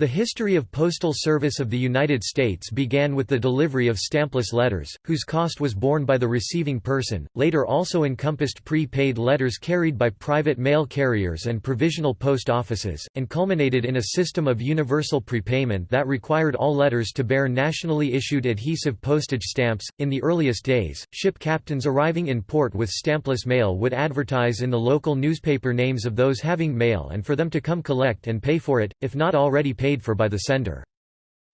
The history of postal service of the United States began with the delivery of stampless letters, whose cost was borne by the receiving person, later also encompassed pre-paid letters carried by private mail carriers and provisional post offices, and culminated in a system of universal prepayment that required all letters to bear nationally issued adhesive postage stamps. In the earliest days, ship captains arriving in port with stampless mail would advertise in the local newspaper names of those having mail and for them to come collect and pay for it, if not already paid paid for by the sender.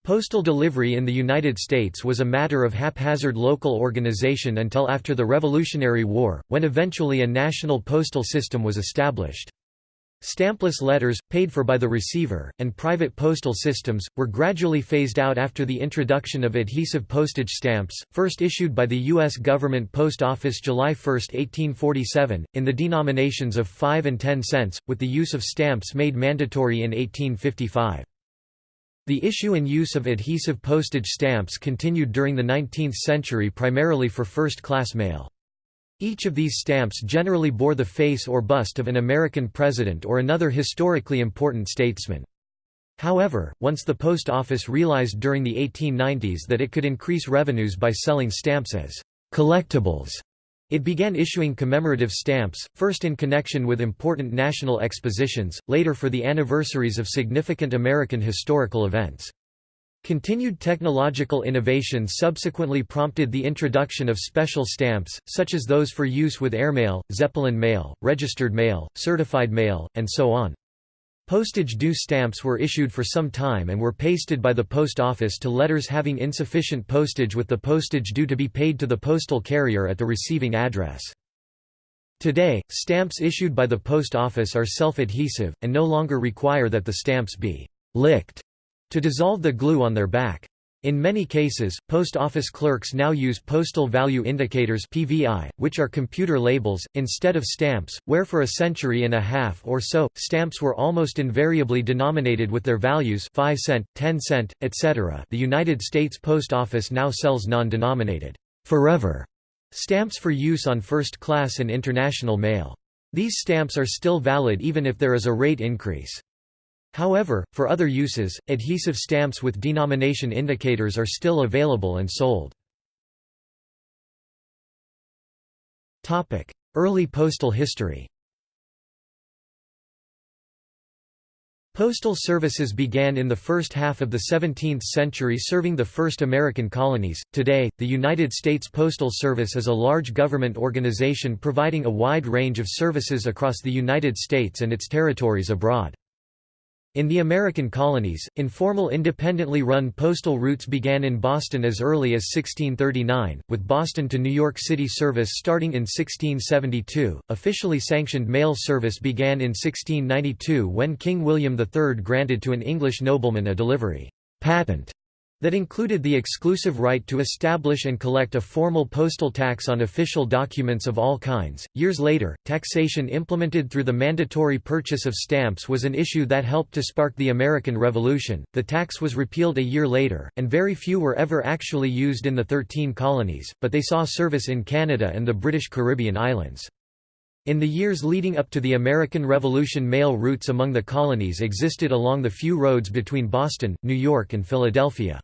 Postal delivery in the United States was a matter of haphazard local organization until after the Revolutionary War, when eventually a national postal system was established. Stampless letters, paid for by the receiver, and private postal systems, were gradually phased out after the introduction of adhesive postage stamps, first issued by the U.S. Government Post Office July 1, 1847, in the denominations of 5 and 10 cents, with the use of stamps made mandatory in 1855. The issue and use of adhesive postage stamps continued during the 19th century primarily for first-class mail. Each of these stamps generally bore the face or bust of an American president or another historically important statesman. However, once the post office realized during the 1890s that it could increase revenues by selling stamps as collectibles, it began issuing commemorative stamps, first in connection with important national expositions, later for the anniversaries of significant American historical events. Continued technological innovation subsequently prompted the introduction of special stamps, such as those for use with airmail, Zeppelin mail, registered mail, certified mail, and so on. Postage due stamps were issued for some time and were pasted by the post office to letters having insufficient postage with the postage due to be paid to the postal carrier at the receiving address. Today, stamps issued by the post office are self-adhesive, and no longer require that the stamps be «licked» to dissolve the glue on their back. In many cases, post office clerks now use postal value indicators (PVI), which are computer labels instead of stamps, where for a century and a half or so stamps were almost invariably denominated with their values 5 cent, 10 cent, etc. The United States Post Office now sells non-denominated forever stamps for use on first class and international mail. These stamps are still valid even if there is a rate increase. However, for other uses, adhesive stamps with denomination indicators are still available and sold. Early postal history Postal services began in the first half of the 17th century serving the first American colonies. Today, the United States Postal Service is a large government organization providing a wide range of services across the United States and its territories abroad. In the American colonies, informal independently run postal routes began in Boston as early as 1639, with Boston to New York City service starting in 1672. Officially sanctioned mail service began in 1692 when King William III granted to an English nobleman a delivery patent that included the exclusive right to establish and collect a formal postal tax on official documents of all kinds. Years later, taxation implemented through the mandatory purchase of stamps was an issue that helped to spark the American Revolution. The tax was repealed a year later, and very few were ever actually used in the Thirteen Colonies, but they saw service in Canada and the British Caribbean islands. In the years leading up to the American Revolution mail routes among the colonies existed along the few roads between Boston, New York and Philadelphia.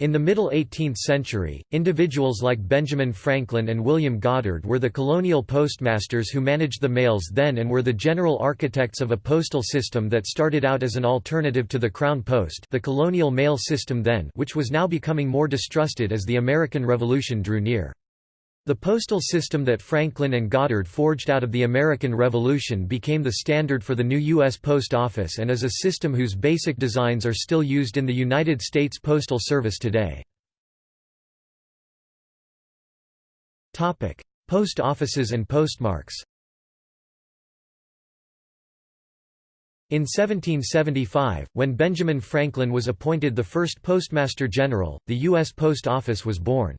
In the middle 18th century, individuals like Benjamin Franklin and William Goddard were the colonial postmasters who managed the mails then and were the general architects of a postal system that started out as an alternative to the Crown Post the colonial mail system then which was now becoming more distrusted as the American Revolution drew near. The postal system that Franklin and Goddard forged out of the American Revolution became the standard for the new U.S. Post Office and is a system whose basic designs are still used in the United States Postal Service today. Post offices and postmarks In 1775, when Benjamin Franklin was appointed the first Postmaster General, the U.S. Post Office was born.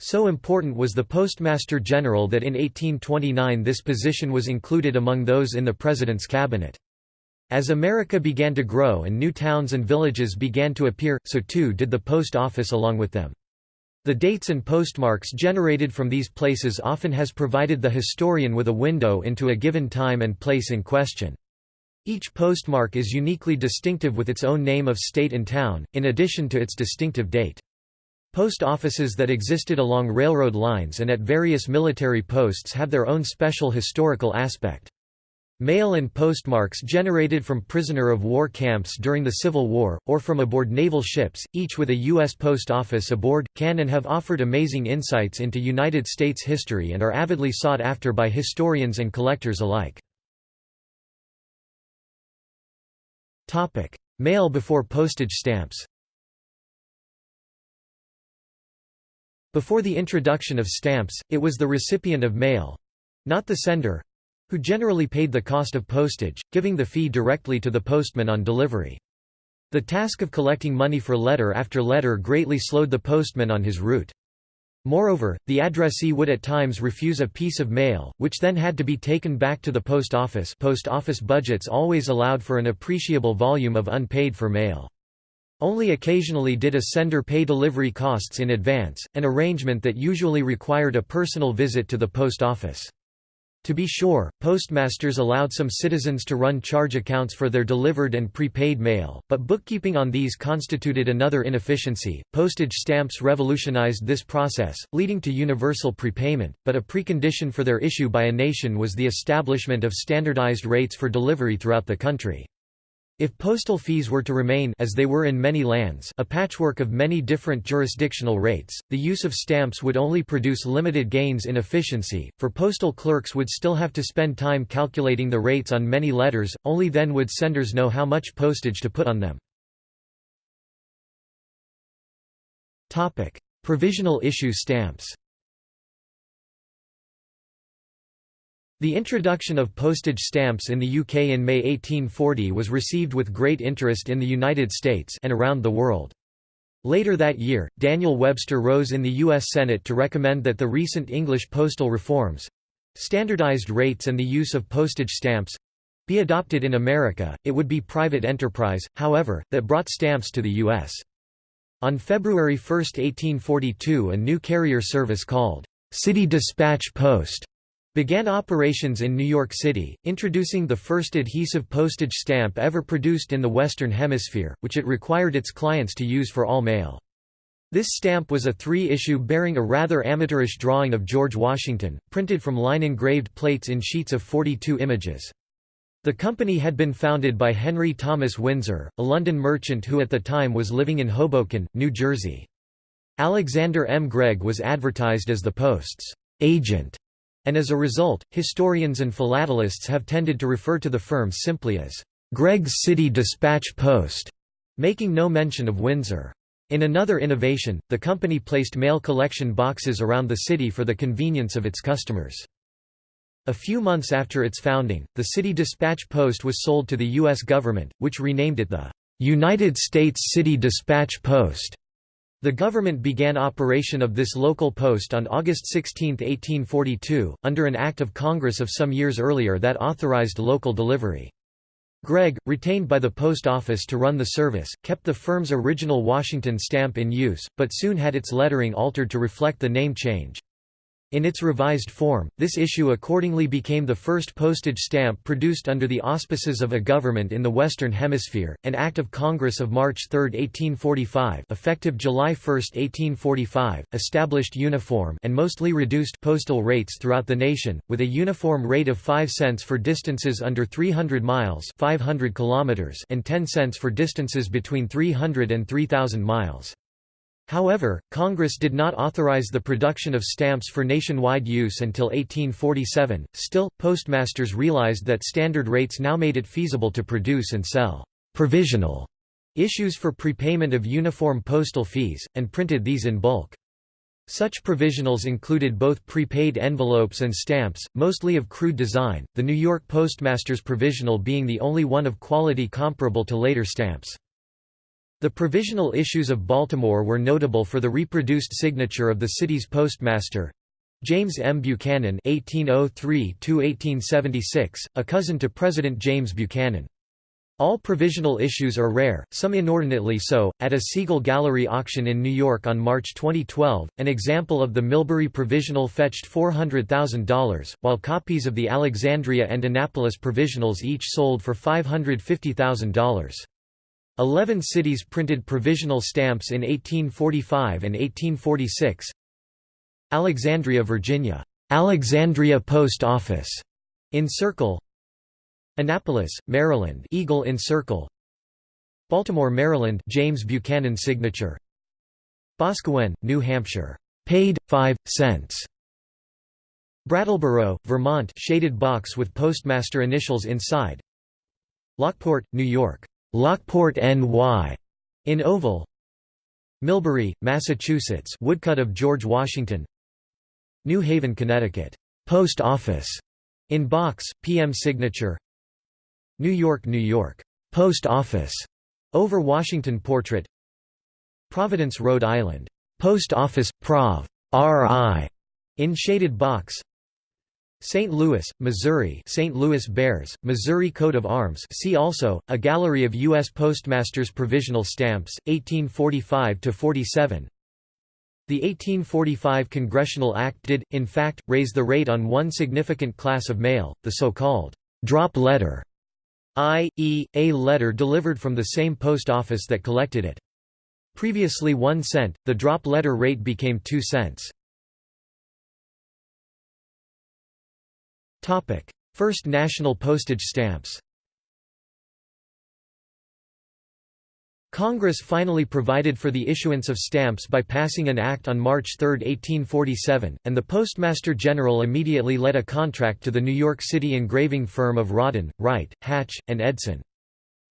So important was the Postmaster General that in 1829 this position was included among those in the President's cabinet. As America began to grow and new towns and villages began to appear, so too did the post office along with them. The dates and postmarks generated from these places often has provided the historian with a window into a given time and place in question. Each postmark is uniquely distinctive with its own name of state and town, in addition to its distinctive date. Post offices that existed along railroad lines and at various military posts have their own special historical aspect. Mail and postmarks generated from prisoner of war camps during the Civil War, or from aboard naval ships, each with a U.S. post office aboard, can and have offered amazing insights into United States history and are avidly sought after by historians and collectors alike. Mail before postage stamps Before the introduction of stamps, it was the recipient of mail—not the sender, who generally paid the cost of postage, giving the fee directly to the postman on delivery. The task of collecting money for letter after letter greatly slowed the postman on his route. Moreover, the addressee would at times refuse a piece of mail, which then had to be taken back to the post office post office budgets always allowed for an appreciable volume of unpaid for mail. Only occasionally did a sender pay delivery costs in advance, an arrangement that usually required a personal visit to the post office. To be sure, postmasters allowed some citizens to run charge accounts for their delivered and prepaid mail, but bookkeeping on these constituted another inefficiency. Postage stamps revolutionized this process, leading to universal prepayment, but a precondition for their issue by a nation was the establishment of standardized rates for delivery throughout the country. If postal fees were to remain as they were in many lands a patchwork of many different jurisdictional rates, the use of stamps would only produce limited gains in efficiency, for postal clerks would still have to spend time calculating the rates on many letters, only then would senders know how much postage to put on them. Provisional issue stamps The introduction of postage stamps in the UK in May 1840 was received with great interest in the United States and around the world. Later that year, Daniel Webster rose in the U.S. Senate to recommend that the recent English postal reforms—standardized rates and the use of postage stamps—be adopted in America. It would be private enterprise, however, that brought stamps to the U.S. On February 1, 1842 a new carrier service called City Dispatch Post began operations in New York City, introducing the first adhesive postage stamp ever produced in the Western Hemisphere, which it required its clients to use for all mail. This stamp was a three-issue bearing a rather amateurish drawing of George Washington, printed from line-engraved plates in sheets of 42 images. The company had been founded by Henry Thomas Windsor, a London merchant who at the time was living in Hoboken, New Jersey. Alexander M. Gregg was advertised as the Post's agent and as a result, historians and philatelists have tended to refer to the firm simply as Gregg's City Dispatch Post, making no mention of Windsor. In another innovation, the company placed mail collection boxes around the city for the convenience of its customers. A few months after its founding, the City Dispatch Post was sold to the U.S. government, which renamed it the United States City Dispatch Post. The government began operation of this local post on August 16, 1842, under an Act of Congress of some years earlier that authorized local delivery. Gregg, retained by the Post Office to run the service, kept the firm's original Washington stamp in use, but soon had its lettering altered to reflect the name change. In its revised form, this issue accordingly became the first postage stamp produced under the auspices of a government in the Western Hemisphere. An Act of Congress of March 3, 1845, effective July 1, 1845, established uniform and mostly reduced postal rates throughout the nation, with a uniform rate of 5 cents for distances under 300 miles, 500 kilometers, and 10 cents for distances between 300 and 3000 miles. However, Congress did not authorize the production of stamps for nationwide use until 1847. Still, postmasters realized that standard rates now made it feasible to produce and sell provisional issues for prepayment of uniform postal fees, and printed these in bulk. Such provisionals included both prepaid envelopes and stamps, mostly of crude design, the New York Postmaster's provisional being the only one of quality comparable to later stamps. The provisional issues of Baltimore were notable for the reproduced signature of the city's postmaster, James M. Buchanan (1803–1876), a cousin to President James Buchanan. All provisional issues are rare, some inordinately so. At a Siegel Gallery auction in New York on March 2012, an example of the Millbury provisional fetched $400,000, while copies of the Alexandria and Annapolis provisionals each sold for $550,000. Eleven cities printed provisional stamps in 1845 and 1846. Alexandria, Virginia, Alexandria Post Office, in Circle, Annapolis, Maryland. Eagle in Circle. Baltimore, Maryland. James Buchanan signature. Boscawen, New Hampshire. Paid 5 cents. Brattleboro, Vermont. Shaded box with postmaster initials inside. Lockport, New York Lockport NY in oval Millbury, Massachusetts woodcut of George Washington New Haven, Connecticut Post Office in box PM signature New York, New York. Post Office. Over Washington portrait. Providence, Rhode Island. Post Office Prov. RI. In shaded box. St. Louis, Missouri St. Louis Bears, Missouri coat of arms see also, a gallery of U.S. Postmasters provisional stamps, 1845–47 The 1845 Congressional Act did, in fact, raise the rate on one significant class of mail, the so-called «drop letter» i.e., a letter delivered from the same post office that collected it. Previously 1 cent, the drop letter rate became 2 cents. First national postage stamps Congress finally provided for the issuance of stamps by passing an act on March 3, 1847, and the Postmaster General immediately let a contract to the New York City engraving firm of Rawdon, Wright, Hatch, and Edson.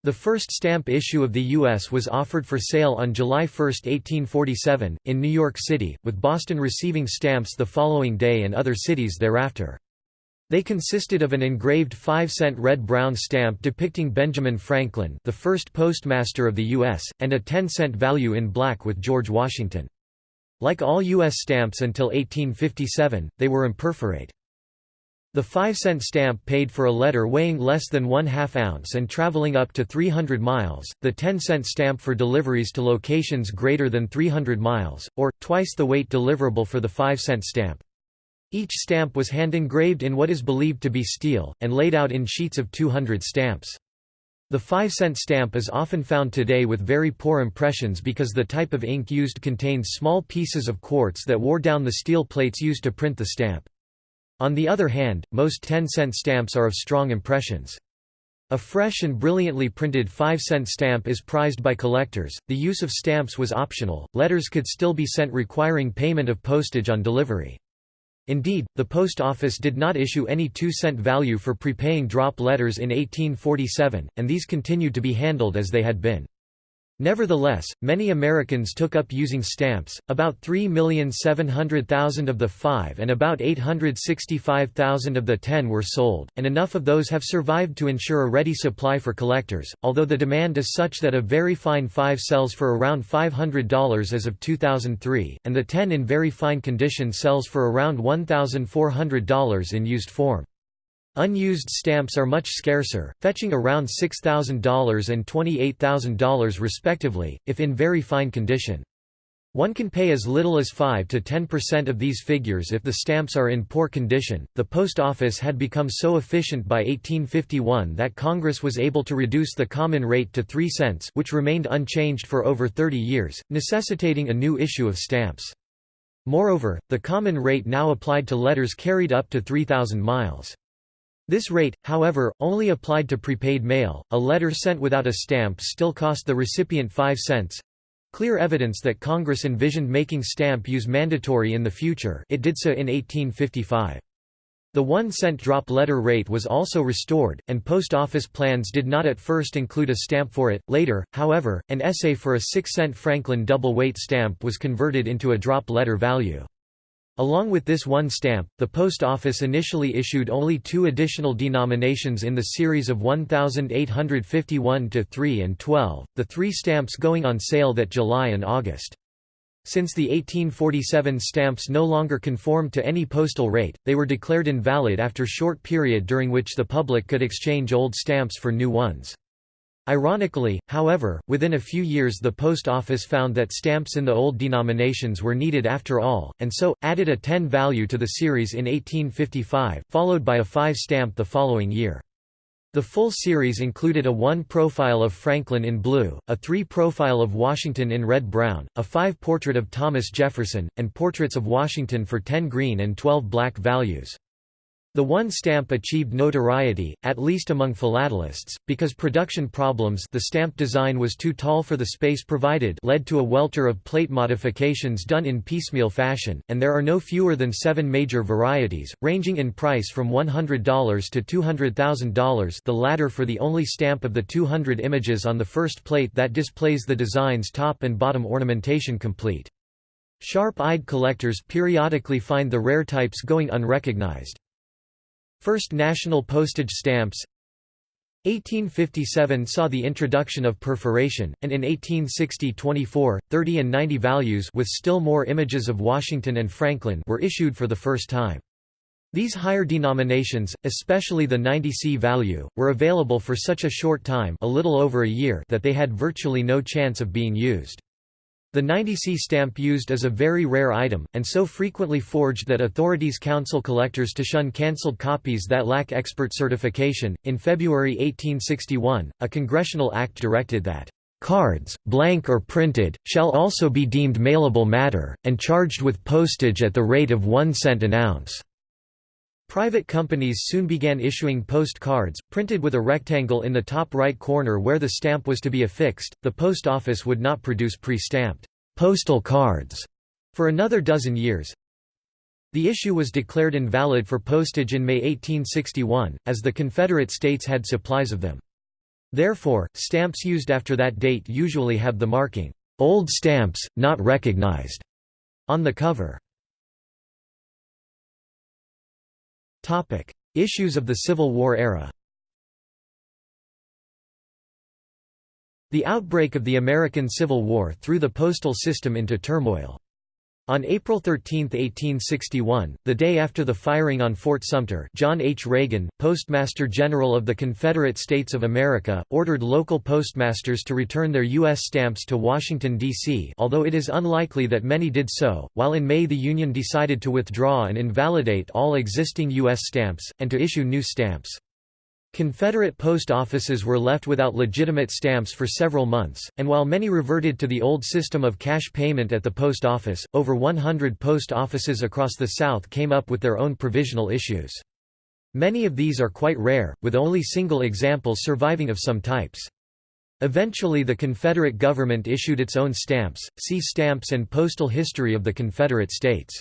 The first stamp issue of the U.S. was offered for sale on July 1, 1847, in New York City, with Boston receiving stamps the following day and other cities thereafter. They consisted of an engraved 5-cent red-brown stamp depicting Benjamin Franklin the first postmaster of the U.S., and a 10-cent value in black with George Washington. Like all U.S. stamps until 1857, they were imperforate. The 5-cent stamp paid for a letter weighing less than one half ounce and traveling up to 300 miles, the 10-cent stamp for deliveries to locations greater than 300 miles, or, twice the weight deliverable for the 5-cent stamp. Each stamp was hand-engraved in what is believed to be steel, and laid out in sheets of 200 stamps. The 5-cent stamp is often found today with very poor impressions because the type of ink used contains small pieces of quartz that wore down the steel plates used to print the stamp. On the other hand, most 10-cent stamps are of strong impressions. A fresh and brilliantly printed 5-cent stamp is prized by collectors. The use of stamps was optional. Letters could still be sent requiring payment of postage on delivery. Indeed, the post office did not issue any 2-cent value for prepaying drop letters in 1847, and these continued to be handled as they had been. Nevertheless, many Americans took up using stamps, about 3,700,000 of the 5 and about 865,000 of the 10 were sold, and enough of those have survived to ensure a ready supply for collectors, although the demand is such that a very fine 5 sells for around $500 as of 2003, and the 10 in very fine condition sells for around $1,400 in used form. Unused stamps are much scarcer, fetching around $6,000 and $28,000 respectively, if in very fine condition. One can pay as little as 5 to 10% of these figures if the stamps are in poor condition. The post office had become so efficient by 1851 that Congress was able to reduce the common rate to 3 cents, which remained unchanged for over 30 years, necessitating a new issue of stamps. Moreover, the common rate now applied to letters carried up to 3,000 miles. This rate, however, only applied to prepaid mail. A letter sent without a stamp still cost the recipient 5 cents. Clear evidence that Congress envisioned making stamp use mandatory in the future it did so in 1855. The one-cent drop letter rate was also restored, and post office plans did not at first include a stamp for it. Later, however, an essay for a 6-cent Franklin double-weight stamp was converted into a drop letter value. Along with this one stamp, the Post Office initially issued only two additional denominations in the series of 1851 to 3 and 12, the three stamps going on sale that July and August. Since the 1847 stamps no longer conformed to any postal rate, they were declared invalid after short period during which the public could exchange old stamps for new ones. Ironically, however, within a few years the post office found that stamps in the old denominations were needed after all, and so, added a 10 value to the series in 1855, followed by a 5 stamp the following year. The full series included a 1 profile of Franklin in blue, a 3 profile of Washington in red-brown, a 5 portrait of Thomas Jefferson, and portraits of Washington for 10 green and 12 black values. The one stamp achieved notoriety, at least among philatelists, because production problems the stamp design was too tall for the space provided led to a welter of plate modifications done in piecemeal fashion, and there are no fewer than seven major varieties, ranging in price from $100 to $200,000 the latter for the only stamp of the 200 images on the first plate that displays the design's top and bottom ornamentation complete. Sharp-eyed collectors periodically find the rare types going unrecognized. First national postage stamps 1857 saw the introduction of perforation, and in 1860 24, 30 and 90 values with still more images of Washington and Franklin were issued for the first time. These higher denominations, especially the 90C value, were available for such a short time a little over a year that they had virtually no chance of being used. The 90C stamp used is a very rare item, and so frequently forged that authorities counsel collectors to shun cancelled copies that lack expert certification. In February 1861, a congressional act directed that cards, blank or printed, shall also be deemed mailable matter, and charged with postage at the rate of one cent an ounce. Private companies soon began issuing postcards, printed with a rectangle in the top right corner where the stamp was to be affixed. The post office would not produce pre-stamped postal cards for another dozen years. The issue was declared invalid for postage in May 1861, as the Confederate States had supplies of them. Therefore, stamps used after that date usually have the marking, "'Old Stamps, Not Recognized' on the cover. Issues of the Civil War era The outbreak of the American Civil War threw the postal system into turmoil. On April 13, 1861, the day after the firing on Fort Sumter John H. Reagan, Postmaster General of the Confederate States of America, ordered local postmasters to return their U.S. stamps to Washington, D.C. although it is unlikely that many did so, while in May the Union decided to withdraw and invalidate all existing U.S. stamps, and to issue new stamps. Confederate post offices were left without legitimate stamps for several months, and while many reverted to the old system of cash payment at the post office, over 100 post offices across the South came up with their own provisional issues. Many of these are quite rare, with only single examples surviving of some types. Eventually the Confederate government issued its own stamps, see Stamps and Postal History of the Confederate States.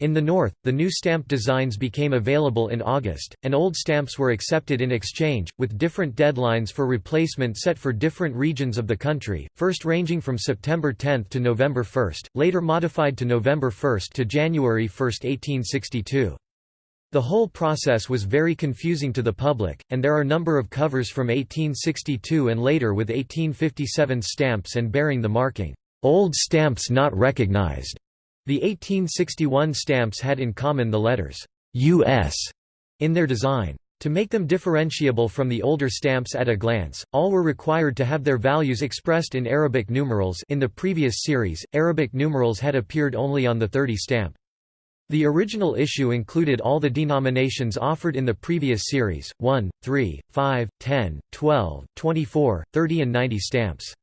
In the North, the new stamp designs became available in August, and old stamps were accepted in exchange, with different deadlines for replacement set for different regions of the country, first ranging from September 10 to November 1, later modified to November 1 to January 1, 1862. The whole process was very confusing to the public, and there are a number of covers from 1862 and later with 1857 stamps and bearing the marking, "'Old Stamps Not Recognized' The 1861 stamps had in common the letters US in their design. To make them differentiable from the older stamps at a glance, all were required to have their values expressed in Arabic numerals in the previous series, Arabic numerals had appeared only on the 30 stamp. The original issue included all the denominations offered in the previous series, 1, 3, 5, 10, 12, 24, 30 and 90 stamps.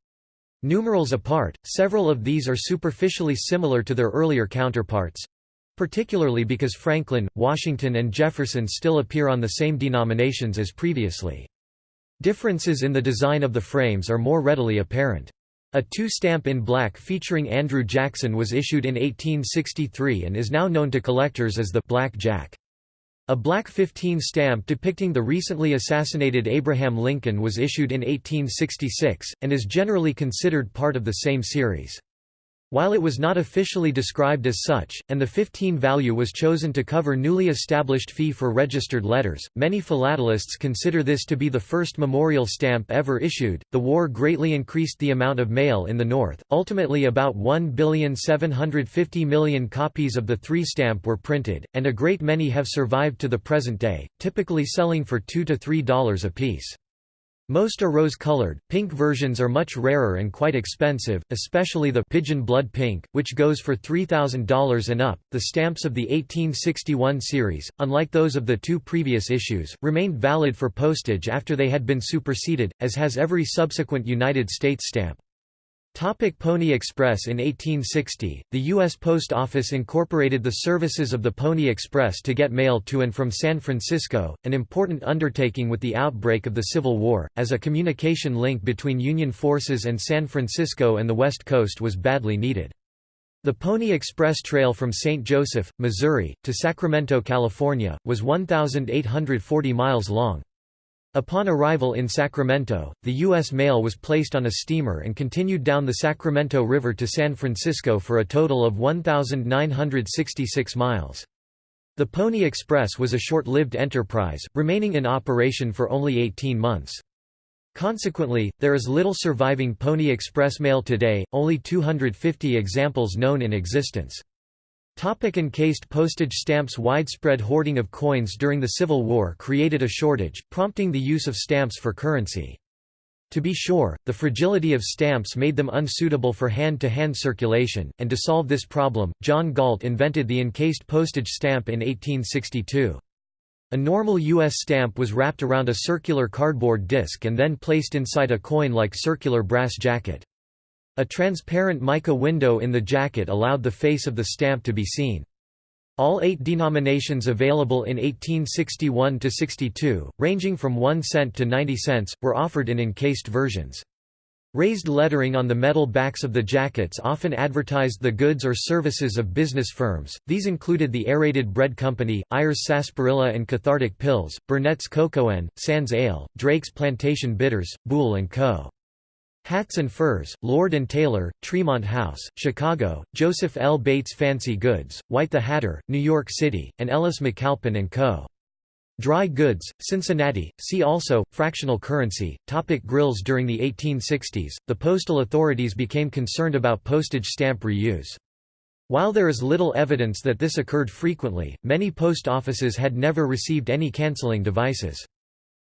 Numerals apart, several of these are superficially similar to their earlier counterparts—particularly because Franklin, Washington and Jefferson still appear on the same denominations as previously. Differences in the design of the frames are more readily apparent. A two-stamp in black featuring Andrew Jackson was issued in 1863 and is now known to collectors as the «Black Jack». A black 15 stamp depicting the recently assassinated Abraham Lincoln was issued in 1866, and is generally considered part of the same series. While it was not officially described as such, and the 15 value was chosen to cover newly established fee for registered letters, many philatelists consider this to be the first memorial stamp ever issued. The war greatly increased the amount of mail in the North. Ultimately, about 1,750,000,000 copies of the three stamp were printed, and a great many have survived to the present day, typically selling for 2 to $3 apiece. Most are rose-colored, pink versions are much rarer and quite expensive, especially the pigeon blood pink, which goes for $3,000 and up. The stamps of the 1861 series, unlike those of the two previous issues, remained valid for postage after they had been superseded, as has every subsequent United States stamp. Topic Pony Express In 1860, the U.S. Post Office incorporated the services of the Pony Express to get mail to and from San Francisco, an important undertaking with the outbreak of the Civil War, as a communication link between Union forces and San Francisco and the West Coast was badly needed. The Pony Express Trail from St. Joseph, Missouri, to Sacramento, California, was 1,840 miles long. Upon arrival in Sacramento, the U.S. mail was placed on a steamer and continued down the Sacramento River to San Francisco for a total of 1,966 miles. The Pony Express was a short-lived enterprise, remaining in operation for only 18 months. Consequently, there is little surviving Pony Express mail today, only 250 examples known in existence. Topic encased postage stamps Widespread hoarding of coins during the Civil War created a shortage, prompting the use of stamps for currency. To be sure, the fragility of stamps made them unsuitable for hand-to-hand -hand circulation, and to solve this problem, John Gault invented the encased postage stamp in 1862. A normal U.S. stamp was wrapped around a circular cardboard disc and then placed inside a coin-like circular brass jacket. A transparent mica window in the jacket allowed the face of the stamp to be seen. All eight denominations available in 1861–62, ranging from 1 cent to 90 cents, were offered in encased versions. Raised lettering on the metal backs of the jackets often advertised the goods or services of business firms, these included the Aerated Bread Company, Ayers Sarsaparilla and Cathartic Pills, Burnett's Cocoa Sands Ale, Drake's Plantation Bitters, Buhl & Co. Hats and Furs, Lord & Taylor, Tremont House, Chicago, Joseph L. Bates Fancy Goods, White the Hatter, New York City, and Ellis McAlpin & Co. Dry goods, Cincinnati. See also fractional currency. Topic grills During the 1860s, the postal authorities became concerned about postage stamp reuse. While there is little evidence that this occurred frequently, many post offices had never received any canceling devices.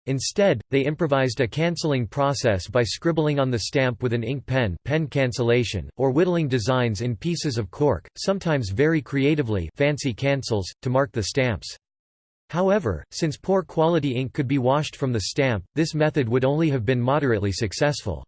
Instead, they improvised a cancelling process by scribbling on the stamp with an ink pen, pen cancellation, or whittling designs in pieces of cork, sometimes very creatively fancy cancels, to mark the stamps. However, since poor quality ink could be washed from the stamp, this method would only have been moderately successful.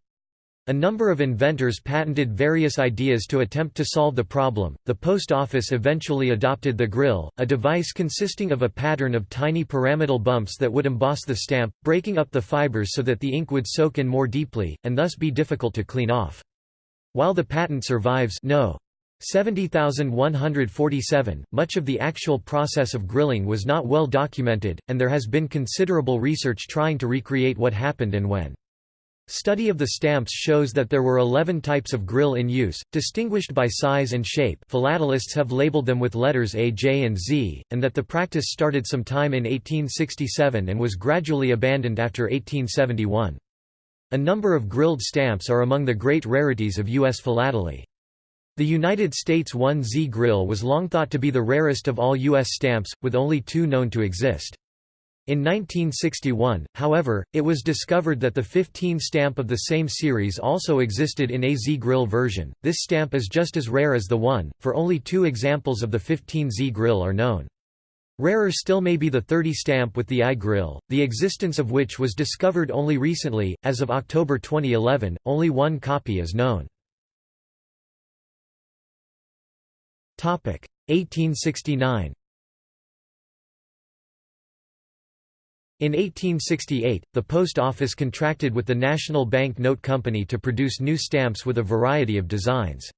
A number of inventors patented various ideas to attempt to solve the problem. The post office eventually adopted the grill, a device consisting of a pattern of tiny pyramidal bumps that would emboss the stamp, breaking up the fibers so that the ink would soak in more deeply, and thus be difficult to clean off. While the patent survives no. 70147, much of the actual process of grilling was not well documented, and there has been considerable research trying to recreate what happened and when. Study of the stamps shows that there were 11 types of grill in use, distinguished by size and shape philatelists have labeled them with letters A, J and Z, and that the practice started sometime in 1867 and was gradually abandoned after 1871. A number of grilled stamps are among the great rarities of U.S. philately. The United States 1Z grill was long thought to be the rarest of all U.S. stamps, with only two known to exist. In 1961, however, it was discovered that the 15 stamp of the same series also existed in a Z-grill version. This stamp is just as rare as the one, for only two examples of the 15 Z-grill are known. Rarer still may be the 30 stamp with the I-grill, the existence of which was discovered only recently. As of October 2011, only one copy is known. Topic 1869. In 1868, the Post Office contracted with the National Bank Note Company to produce new stamps with a variety of designs.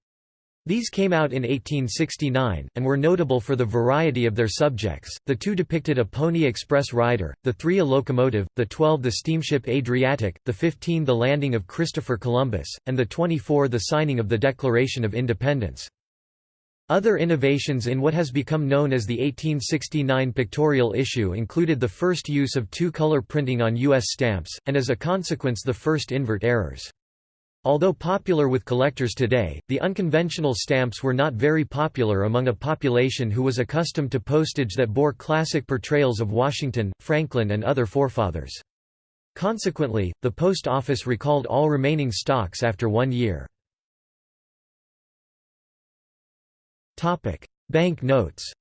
These came out in 1869, and were notable for the variety of their subjects. The two depicted a Pony Express rider, the three a locomotive, the twelve the steamship Adriatic, the fifteen the landing of Christopher Columbus, and the twenty-four the signing of the Declaration of Independence. Other innovations in what has become known as the 1869 pictorial issue included the first use of two-color printing on U.S. stamps, and as a consequence the first invert errors. Although popular with collectors today, the unconventional stamps were not very popular among a population who was accustomed to postage that bore classic portrayals of Washington, Franklin and other forefathers. Consequently, the post office recalled all remaining stocks after one year. Bank notes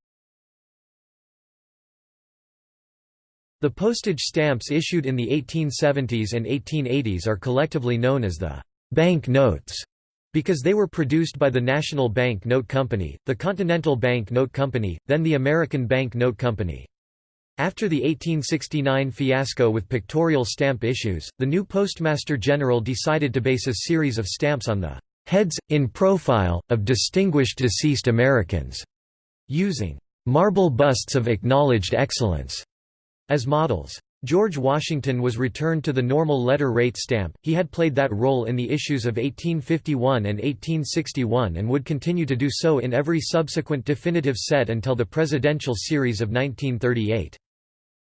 The postage stamps issued in the 1870s and 1880s are collectively known as the «bank notes» because they were produced by the National Bank Note Company, the Continental Bank Note Company, then the American Bank Note Company. After the 1869 fiasco with pictorial stamp issues, the new Postmaster General decided to base a series of stamps on the heads, in profile, of distinguished deceased Americans, using marble busts of acknowledged excellence as models. George Washington was returned to the normal letter rate stamp, he had played that role in the issues of 1851 and 1861 and would continue to do so in every subsequent definitive set until the presidential series of 1938.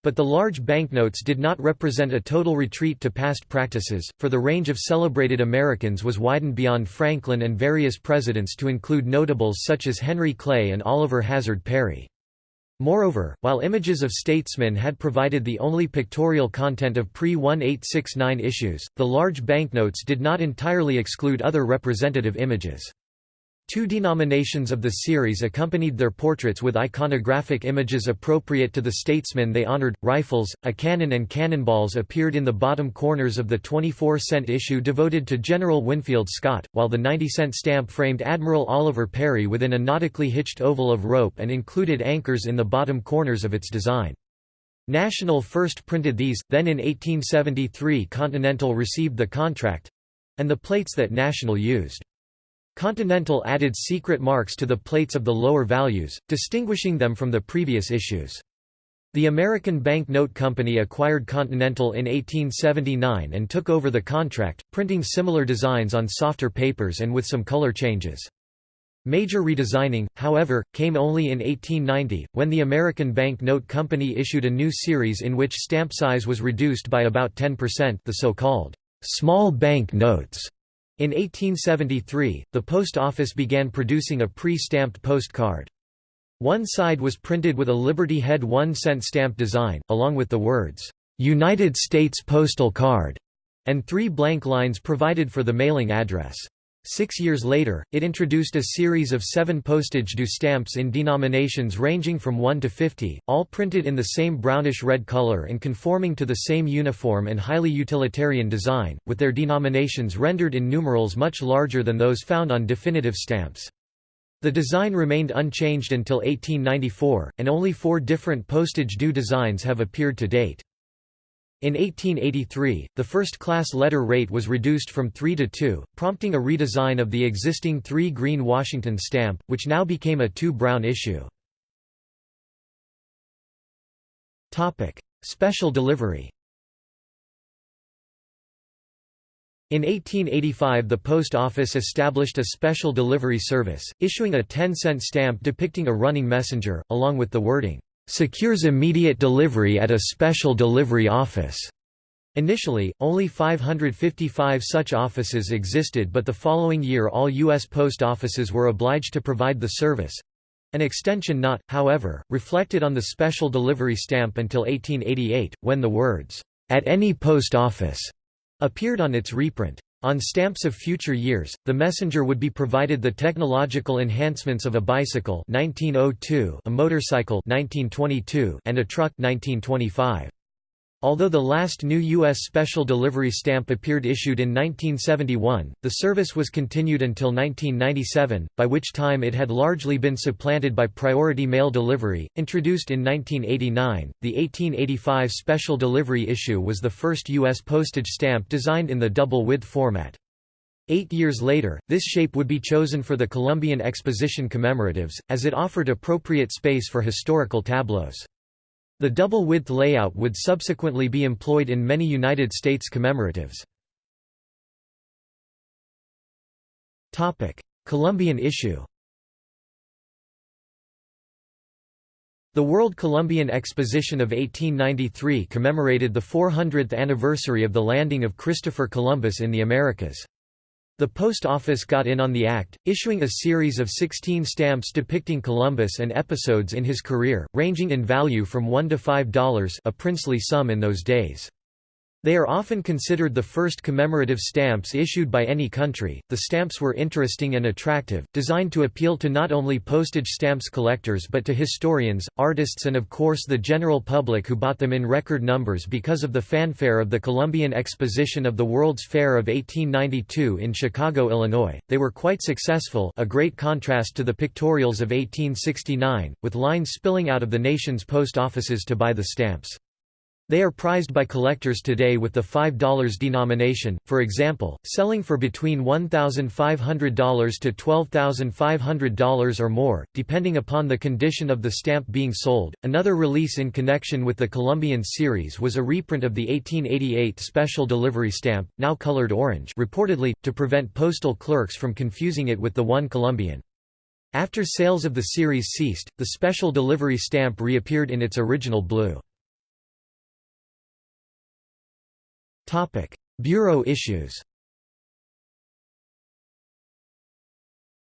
But the large banknotes did not represent a total retreat to past practices, for the range of celebrated Americans was widened beyond Franklin and various presidents to include notables such as Henry Clay and Oliver Hazard Perry. Moreover, while images of statesmen had provided the only pictorial content of pre-1869 issues, the large banknotes did not entirely exclude other representative images. Two denominations of the series accompanied their portraits with iconographic images appropriate to the statesmen they honored. Rifles, a cannon, and cannonballs appeared in the bottom corners of the 24 cent issue devoted to General Winfield Scott, while the 90 cent stamp framed Admiral Oliver Perry within a nautically hitched oval of rope and included anchors in the bottom corners of its design. National first printed these, then in 1873 Continental received the contract and the plates that National used. Continental added secret marks to the plates of the lower values, distinguishing them from the previous issues. The American Bank Note Company acquired Continental in 1879 and took over the contract, printing similar designs on softer papers and with some color changes. Major redesigning, however, came only in 1890, when the American Bank Note Company issued a new series in which stamp size was reduced by about 10% the so-called small bank notes. In 1873, the post office began producing a pre-stamped postcard. One side was printed with a Liberty Head 1 cent stamp design, along with the words, "'United States Postal Card' and three blank lines provided for the mailing address. Six years later, it introduced a series of seven postage due stamps in denominations ranging from 1 to 50, all printed in the same brownish-red color and conforming to the same uniform and highly utilitarian design, with their denominations rendered in numerals much larger than those found on definitive stamps. The design remained unchanged until 1894, and only four different postage due designs have appeared to date. In 1883, the first-class letter rate was reduced from 3 to 2, prompting a redesign of the existing 3 green Washington stamp, which now became a 2 brown issue. Special delivery In 1885 the Post Office established a special delivery service, issuing a 10-cent stamp depicting a running messenger, along with the wording, secures immediate delivery at a special delivery office. Initially, only 555 such offices existed but the following year all U.S. post offices were obliged to provide the service. An extension not, however, reflected on the special delivery stamp until 1888, when the words, "'At any post office' appeared on its reprint. On stamps of future years, the messenger would be provided the technological enhancements of a bicycle 1902, a motorcycle 1922, and a truck 1925. Although the last new U.S. special delivery stamp appeared issued in 1971, the service was continued until 1997, by which time it had largely been supplanted by priority mail delivery. Introduced in 1989, the 1885 special delivery issue was the first U.S. postage stamp designed in the double width format. Eight years later, this shape would be chosen for the Columbian Exposition commemoratives, as it offered appropriate space for historical tableaus. The double-width layout would subsequently be employed in many United States commemoratives. Columbian issue The World Columbian Exposition of 1893 commemorated the 400th anniversary of the landing of Christopher Columbus in the Americas. The Post Office got in on the act, issuing a series of 16 stamps depicting Columbus and episodes in his career, ranging in value from $1 to $5 a princely sum in those days. They are often considered the first commemorative stamps issued by any country. The stamps were interesting and attractive, designed to appeal to not only postage stamps collectors but to historians, artists, and of course the general public who bought them in record numbers because of the fanfare of the Columbian Exposition of the World's Fair of 1892 in Chicago, Illinois. They were quite successful, a great contrast to the pictorials of 1869, with lines spilling out of the nation's post offices to buy the stamps. They are prized by collectors today with the $5 denomination, for example, selling for between $1,500 to $12,500 or more, depending upon the condition of the stamp being sold. Another release in connection with the Columbian series was a reprint of the 1888 special delivery stamp, now colored orange, reportedly, to prevent postal clerks from confusing it with the one Columbian. After sales of the series ceased, the special delivery stamp reappeared in its original blue. Bureau issues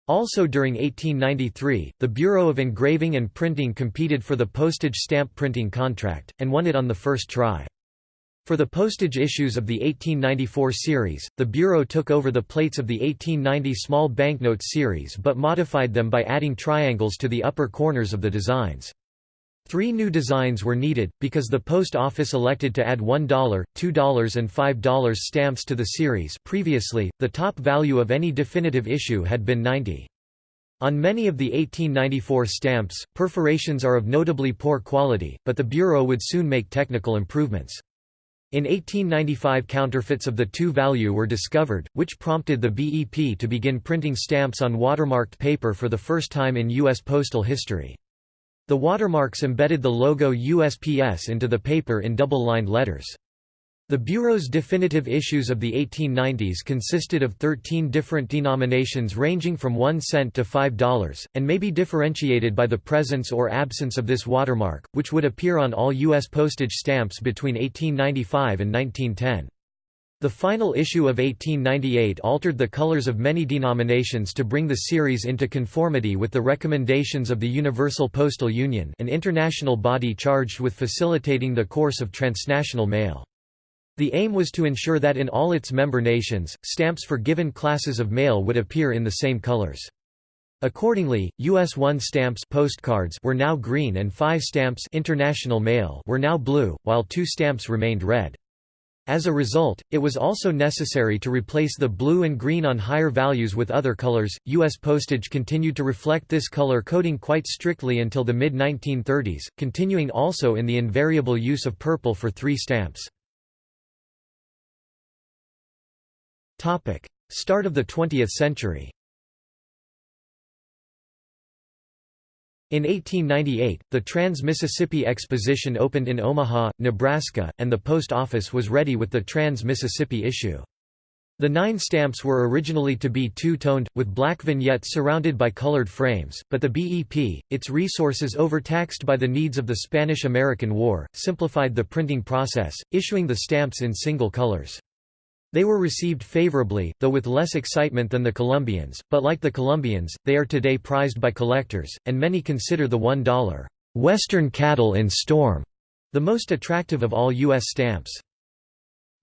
Also during 1893, the Bureau of Engraving and Printing competed for the postage stamp printing contract, and won it on the first try. For the postage issues of the 1894 series, the Bureau took over the plates of the 1890 small banknote series but modified them by adding triangles to the upper corners of the designs. Three new designs were needed, because the post office elected to add $1, $2 and $5 stamps to the series previously, the top value of any definitive issue had been 90. On many of the 1894 stamps, perforations are of notably poor quality, but the Bureau would soon make technical improvements. In 1895 counterfeits of the 2 value were discovered, which prompted the BEP to begin printing stamps on watermarked paper for the first time in U.S. postal history. The watermarks embedded the logo USPS into the paper in double-lined letters. The Bureau's definitive issues of the 1890s consisted of 13 different denominations ranging from 1 cent to $5, and may be differentiated by the presence or absence of this watermark, which would appear on all U.S. postage stamps between 1895 and 1910. The final issue of 1898 altered the colors of many denominations to bring the series into conformity with the recommendations of the Universal Postal Union an international body charged with facilitating the course of transnational mail. The aim was to ensure that in all its member nations, stamps for given classes of mail would appear in the same colors. Accordingly, US 1 stamps postcards were now green and 5 stamps international mail were now blue, while 2 stamps remained red. As a result, it was also necessary to replace the blue and green on higher values with other colors. U.S. postage continued to reflect this color coding quite strictly until the mid 1930s, continuing also in the invariable use of purple for three stamps. Start of the 20th century In 1898, the Trans-Mississippi Exposition opened in Omaha, Nebraska, and the post office was ready with the Trans-Mississippi issue. The nine stamps were originally to be two-toned, with black vignettes surrounded by colored frames, but the BEP, its resources overtaxed by the needs of the Spanish–American War, simplified the printing process, issuing the stamps in single colors. They were received favorably, though with less excitement than the Columbians, but like the Columbians, they are today prized by collectors, and many consider the $1 Western Cattle in Storm the most attractive of all U.S. stamps.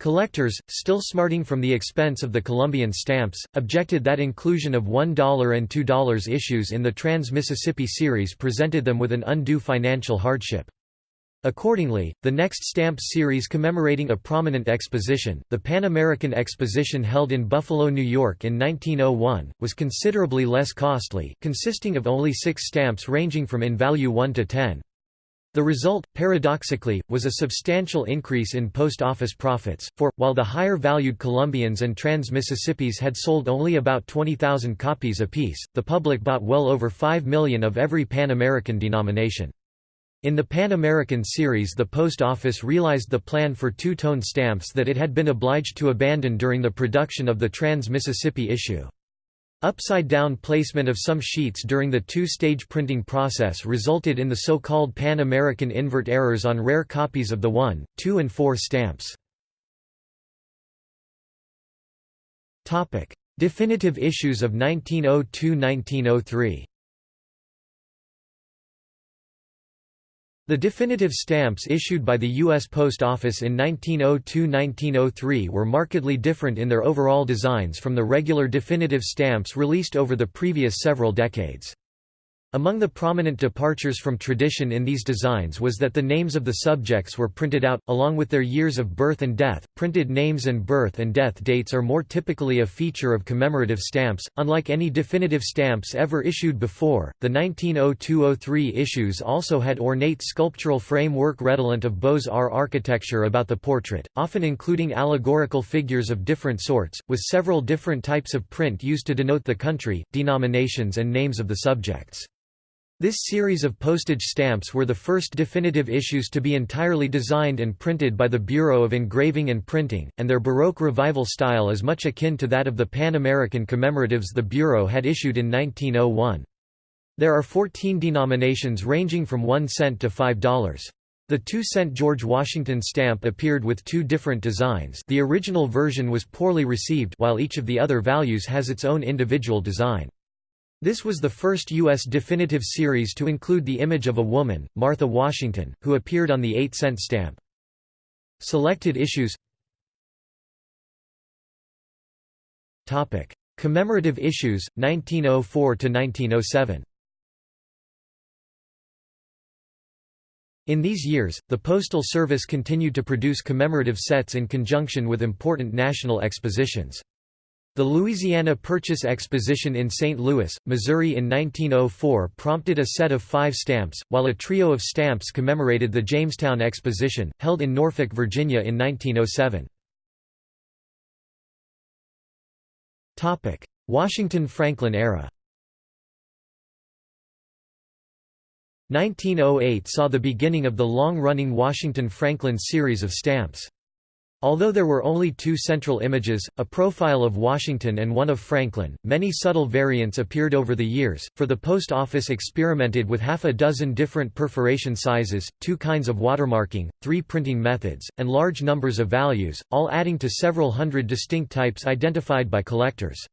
Collectors, still smarting from the expense of the Columbian stamps, objected that inclusion of $1 and $2 issues in the Trans-Mississippi series presented them with an undue financial hardship. Accordingly, the next stamp series commemorating a prominent exposition, the Pan American Exposition held in Buffalo, New York in 1901, was considerably less costly, consisting of only six stamps ranging from in value 1 to 10. The result, paradoxically, was a substantial increase in post office profits, for, while the higher-valued Columbians and Trans-Mississippis had sold only about 20,000 copies apiece, the public bought well over 5 million of every Pan American denomination. In the Pan American series the Post Office realized the plan for two-tone stamps that it had been obliged to abandon during the production of the Trans-Mississippi issue. Upside-down placement of some sheets during the two-stage printing process resulted in the so-called Pan American invert errors on rare copies of the 1, 2 and 4 stamps. Definitive issues of 1902–1903 The definitive stamps issued by the U.S. Post Office in 1902–1903 were markedly different in their overall designs from the regular definitive stamps released over the previous several decades. Among the prominent departures from tradition in these designs was that the names of the subjects were printed out, along with their years of birth and death. Printed names and birth and death dates are more typically a feature of commemorative stamps, unlike any definitive stamps ever issued before. The 1902 03 issues also had ornate sculptural framework redolent of Beaux Arts architecture about the portrait, often including allegorical figures of different sorts, with several different types of print used to denote the country, denominations, and names of the subjects. This series of postage stamps were the first definitive issues to be entirely designed and printed by the Bureau of Engraving and Printing, and their Baroque Revival style is much akin to that of the Pan-American commemoratives the Bureau had issued in 1901. There are 14 denominations ranging from 1 cent to $5. The 2-cent George Washington stamp appeared with two different designs the original version was poorly received while each of the other values has its own individual design. This was the first U.S. definitive series to include the image of a woman, Martha Washington, who appeared on the 8-cent stamp. Selected issues Commemorative issues, 1904–1907 In these years, the Postal Service continued to produce commemorative sets in conjunction with important national expositions. The Louisiana Purchase Exposition in St. Louis, Missouri in 1904 prompted a set of five stamps, while a trio of stamps commemorated the Jamestown Exposition, held in Norfolk, Virginia in 1907. Washington Franklin era 1908 saw the beginning of the long-running Washington Franklin series of stamps. Although there were only two central images, a profile of Washington and one of Franklin, many subtle variants appeared over the years, for the post office experimented with half a dozen different perforation sizes, two kinds of watermarking, three printing methods, and large numbers of values, all adding to several hundred distinct types identified by collectors.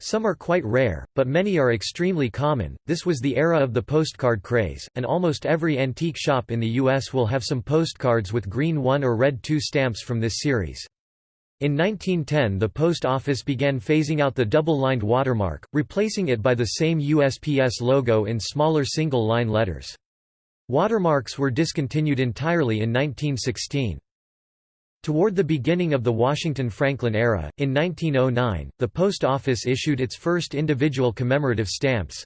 Some are quite rare, but many are extremely common. This was the era of the postcard craze, and almost every antique shop in the U.S. will have some postcards with green 1 or red 2 stamps from this series. In 1910 the Post Office began phasing out the double-lined watermark, replacing it by the same USPS logo in smaller single-line letters. Watermarks were discontinued entirely in 1916. Toward the beginning of the Washington-Franklin era, in 1909, the Post Office issued its first individual commemorative stamps,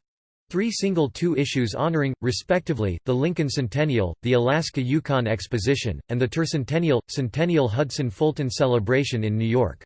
three single two issues honoring, respectively, the Lincoln Centennial, the Alaska-Yukon Exposition, and the Tercentennial, Centennial Hudson-Fulton Celebration in New York.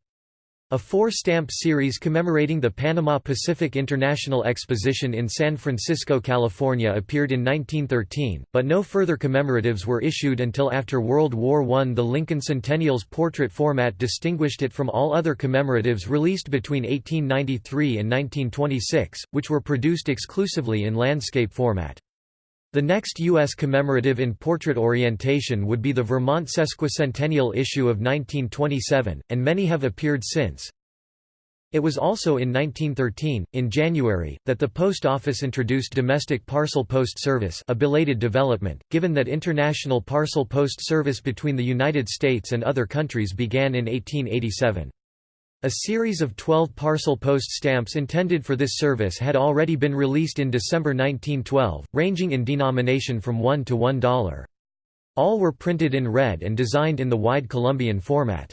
A four-stamp series commemorating the Panama Pacific International Exposition in San Francisco, California appeared in 1913, but no further commemoratives were issued until after World War I. The Lincoln Centennial's portrait format distinguished it from all other commemoratives released between 1893 and 1926, which were produced exclusively in landscape format. The next U.S. commemorative in portrait orientation would be the Vermont sesquicentennial issue of 1927, and many have appeared since. It was also in 1913, in January, that the Post Office introduced domestic parcel post service a belated development, given that international parcel post service between the United States and other countries began in 1887. A series of 12 parcel post stamps intended for this service had already been released in December 1912, ranging in denomination from $1 to $1. All were printed in red and designed in the wide Columbian format.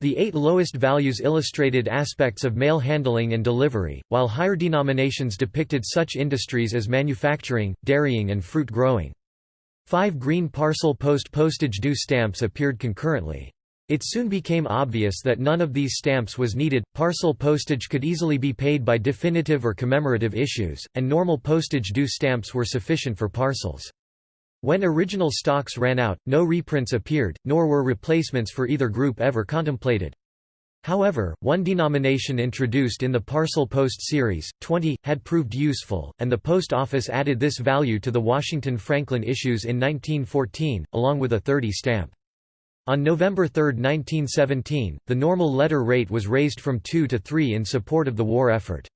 The eight lowest values illustrated aspects of mail handling and delivery, while higher denominations depicted such industries as manufacturing, dairying and fruit growing. Five green parcel post postage due stamps appeared concurrently. It soon became obvious that none of these stamps was needed, parcel postage could easily be paid by definitive or commemorative issues, and normal postage due stamps were sufficient for parcels. When original stocks ran out, no reprints appeared, nor were replacements for either group ever contemplated. However, one denomination introduced in the Parcel Post series, 20, had proved useful, and the Post Office added this value to the Washington Franklin issues in 1914, along with a 30 stamp. On November 3, 1917, the normal letter rate was raised from 2 to 3 in support of the war effort.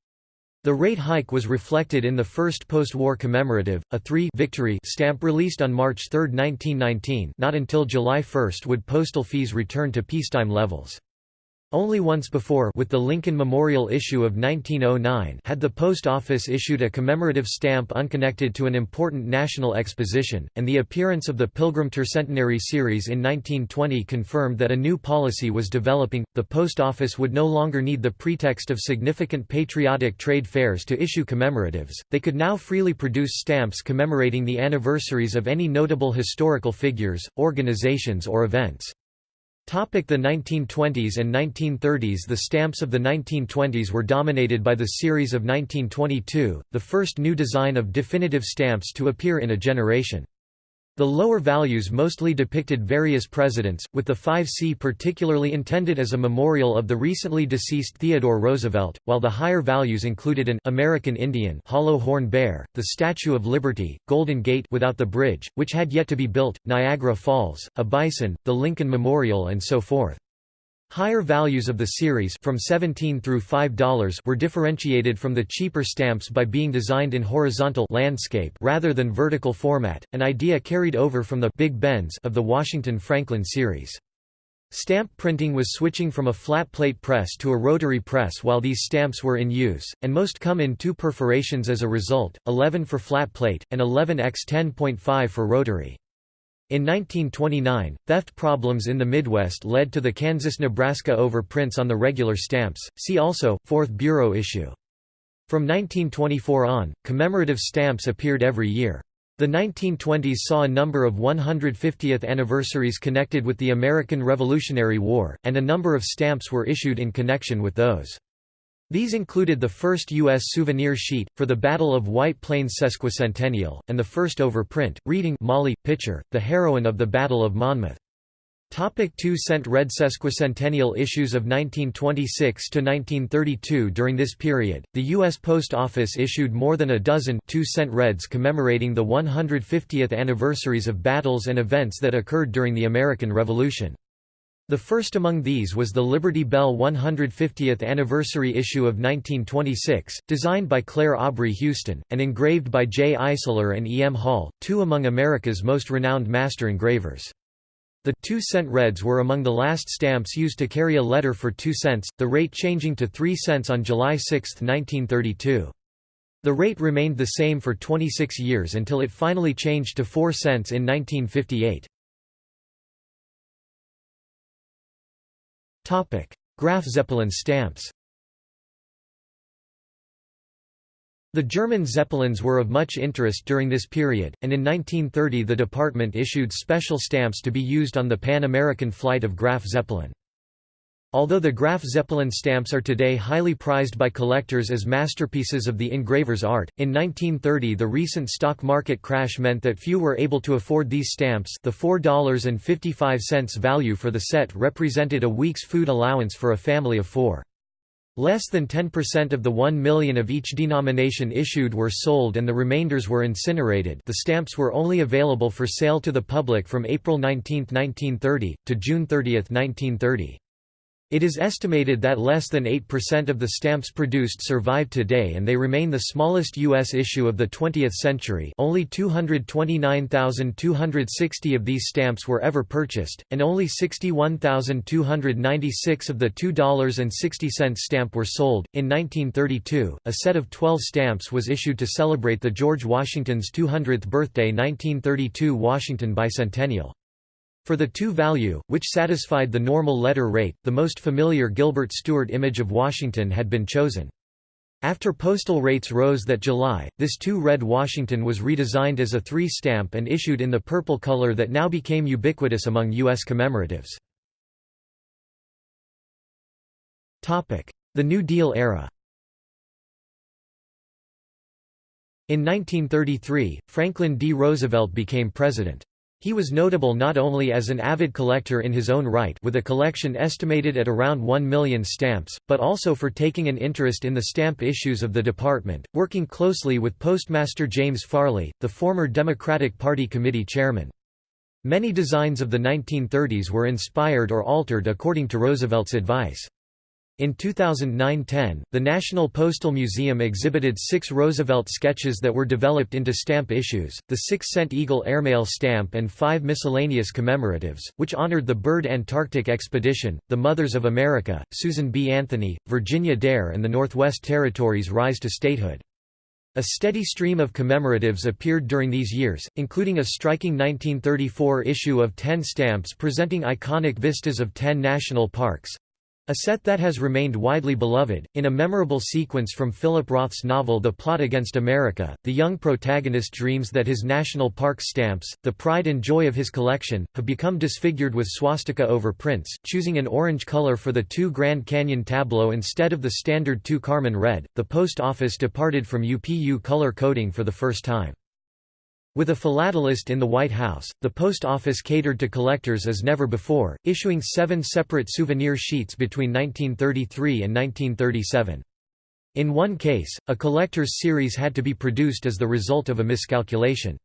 The rate hike was reflected in the first post-war commemorative, a 3 victory stamp released on March 3, 1919 not until July 1 would postal fees return to peacetime levels. Only once before with the Lincoln Memorial issue of 1909 had the Post Office issued a commemorative stamp unconnected to an important national exposition, and the appearance of the Pilgrim Tercentenary series in 1920 confirmed that a new policy was developing. The Post Office would no longer need the pretext of significant patriotic trade fairs to issue commemoratives, they could now freely produce stamps commemorating the anniversaries of any notable historical figures, organizations or events. The 1920s and 1930s The stamps of the 1920s were dominated by the series of 1922, the first new design of definitive stamps to appear in a generation. The lower values mostly depicted various presidents, with the 5C particularly intended as a memorial of the recently deceased Theodore Roosevelt, while the higher values included an American Indian hollow horn bear, the Statue of Liberty, Golden Gate without the bridge, which had yet to be built, Niagara Falls, a bison, the Lincoln Memorial and so forth. Higher values of the series from 17 through $5 were differentiated from the cheaper stamps by being designed in horizontal landscape rather than vertical format, an idea carried over from the Big Bens of the Washington Franklin series. Stamp printing was switching from a flat plate press to a rotary press while these stamps were in use, and most come in two perforations as a result, 11 for flat plate, and 11 x 10.5 for rotary. In 1929, theft problems in the Midwest led to the Kansas-Nebraska overprints on the regular stamps, see also, 4th Bureau issue. From 1924 on, commemorative stamps appeared every year. The 1920s saw a number of 150th anniversaries connected with the American Revolutionary War, and a number of stamps were issued in connection with those. These included the first U.S. souvenir sheet, for the Battle of White Plains sesquicentennial, and the first overprint, reading Molly, Pitcher, the heroine of the Battle of Monmouth. Topic 2 cent red sesquicentennial issues of 1926 to 1932 During this period, the U.S. Post Office issued more than a dozen 2 cent reds commemorating the 150th anniversaries of battles and events that occurred during the American Revolution. The first among these was the Liberty Bell 150th anniversary issue of 1926, designed by Clair Aubrey Huston, and engraved by J. Eissler and E. M. Hall, two among America's most renowned master engravers. The 2 cent reds were among the last stamps used to carry a letter for 2 cents, the rate changing to 3 cents on July 6, 1932. The rate remained the same for 26 years until it finally changed to 4 cents in 1958. Graf Zeppelin stamps The German Zeppelins were of much interest during this period, and in 1930 the department issued special stamps to be used on the Pan-American flight of Graf Zeppelin. Although the Graf Zeppelin stamps are today highly prized by collectors as masterpieces of the engraver's art, in 1930 the recent stock market crash meant that few were able to afford these stamps the $4.55 value for the set represented a week's food allowance for a family of four. Less than 10% of the 1 million of each denomination issued were sold and the remainders were incinerated the stamps were only available for sale to the public from April 19, 1930, to June 30, 1930. It is estimated that less than 8% of the stamps produced survive today and they remain the smallest U.S. issue of the 20th century only 229,260 of these stamps were ever purchased, and only 61,296 of the $2.60 stamp were sold. In 1932, a set of 12 stamps was issued to celebrate the George Washington's 200th birthday 1932 Washington Bicentennial. For the 2 value, which satisfied the normal letter rate, the most familiar Gilbert Stuart image of Washington had been chosen. After postal rates rose that July, this 2 red Washington was redesigned as a 3 stamp and issued in the purple color that now became ubiquitous among U.S. commemoratives. The New Deal era In 1933, Franklin D. Roosevelt became president. He was notable not only as an avid collector in his own right with a collection estimated at around 1 million stamps, but also for taking an interest in the stamp issues of the department, working closely with Postmaster James Farley, the former Democratic Party committee chairman. Many designs of the 1930s were inspired or altered according to Roosevelt's advice. In 2009–10, the National Postal Museum exhibited six Roosevelt sketches that were developed into stamp issues, the six-cent Eagle Airmail stamp and five miscellaneous commemoratives, which honored the Byrd Antarctic Expedition, the Mothers of America, Susan B. Anthony, Virginia Dare and the Northwest Territories' rise to statehood. A steady stream of commemoratives appeared during these years, including a striking 1934 issue of 10 stamps presenting iconic vistas of 10 national parks, a set that has remained widely beloved. In a memorable sequence from Philip Roth's novel The Plot Against America, the young protagonist dreams that his national park stamps, the pride and joy of his collection, have become disfigured with swastika over prints, choosing an orange color for the two Grand Canyon tableau instead of the standard two Carmine red. The post office departed from UPU color coding for the first time. With a philatelist in the White House, the post office catered to collectors as never before, issuing seven separate souvenir sheets between 1933 and 1937. In one case, a collector's series had to be produced as the result of a miscalculation.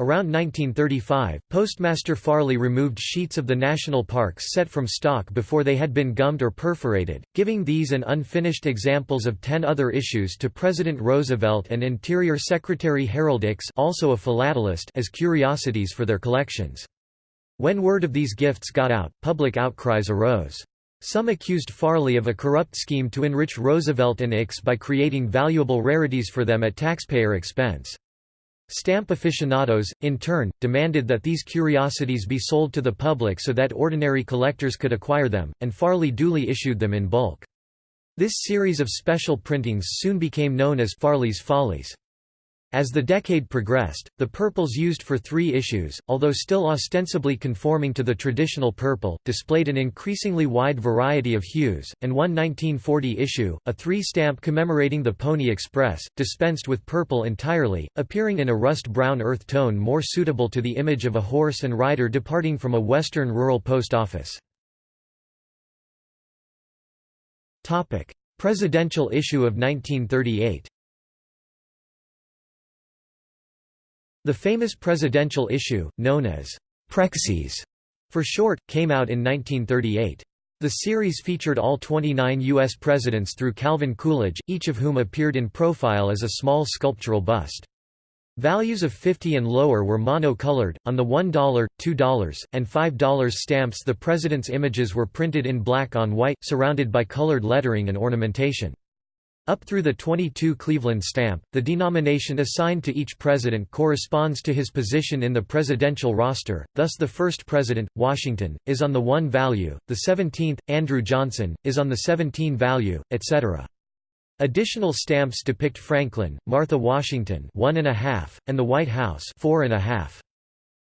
Around 1935, Postmaster Farley removed sheets of the national parks set from stock before they had been gummed or perforated, giving these and unfinished examples of ten other issues to President Roosevelt and Interior Secretary Harold Ickes also a philatelist as curiosities for their collections. When word of these gifts got out, public outcries arose. Some accused Farley of a corrupt scheme to enrich Roosevelt and Ickes by creating valuable rarities for them at taxpayer expense. Stamp aficionados, in turn, demanded that these curiosities be sold to the public so that ordinary collectors could acquire them, and Farley duly issued them in bulk. This series of special printings soon became known as Farley's Follies. As the decade progressed, the purples used for three issues, although still ostensibly conforming to the traditional purple, displayed an increasingly wide variety of hues, and one 1940 issue, a three-stamp commemorating the Pony Express, dispensed with purple entirely, appearing in a rust-brown earth tone more suitable to the image of a horse and rider departing from a western rural post office. Presidential issue of 1938 The famous presidential issue, known as Prexy's for short, came out in 1938. The series featured all 29 U.S. presidents through Calvin Coolidge, each of whom appeared in profile as a small sculptural bust. Values of 50 and lower were mono-colored. On the $1, $2, and $5 stamps the president's images were printed in black on white, surrounded by colored lettering and ornamentation. Up through the 22 Cleveland stamp, the denomination assigned to each president corresponds to his position in the presidential roster, thus the first president, Washington, is on the 1 value, the 17th, Andrew Johnson, is on the 17 value, etc. Additional stamps depict Franklin, Martha Washington one and, a half, and the White House four and a half.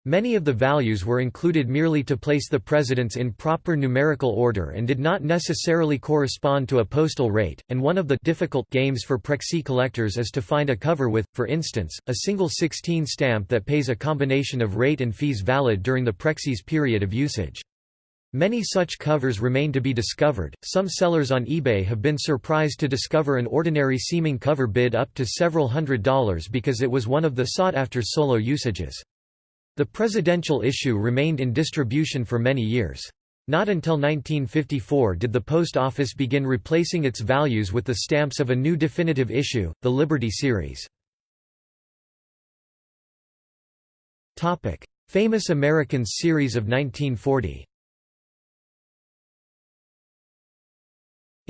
Many of the values were included merely to place the presidents in proper numerical order and did not necessarily correspond to a postal rate, and one of the difficult games for Prexy collectors is to find a cover with, for instance, a single 16 stamp that pays a combination of rate and fees valid during the Prexy's period of usage. Many such covers remain to be discovered. Some sellers on eBay have been surprised to discover an ordinary seeming cover bid up to several hundred dollars because it was one of the sought after solo usages. The presidential issue remained in distribution for many years. Not until 1954 did the post office begin replacing its values with the stamps of a new definitive issue, the Liberty series. Famous Americans series of 1940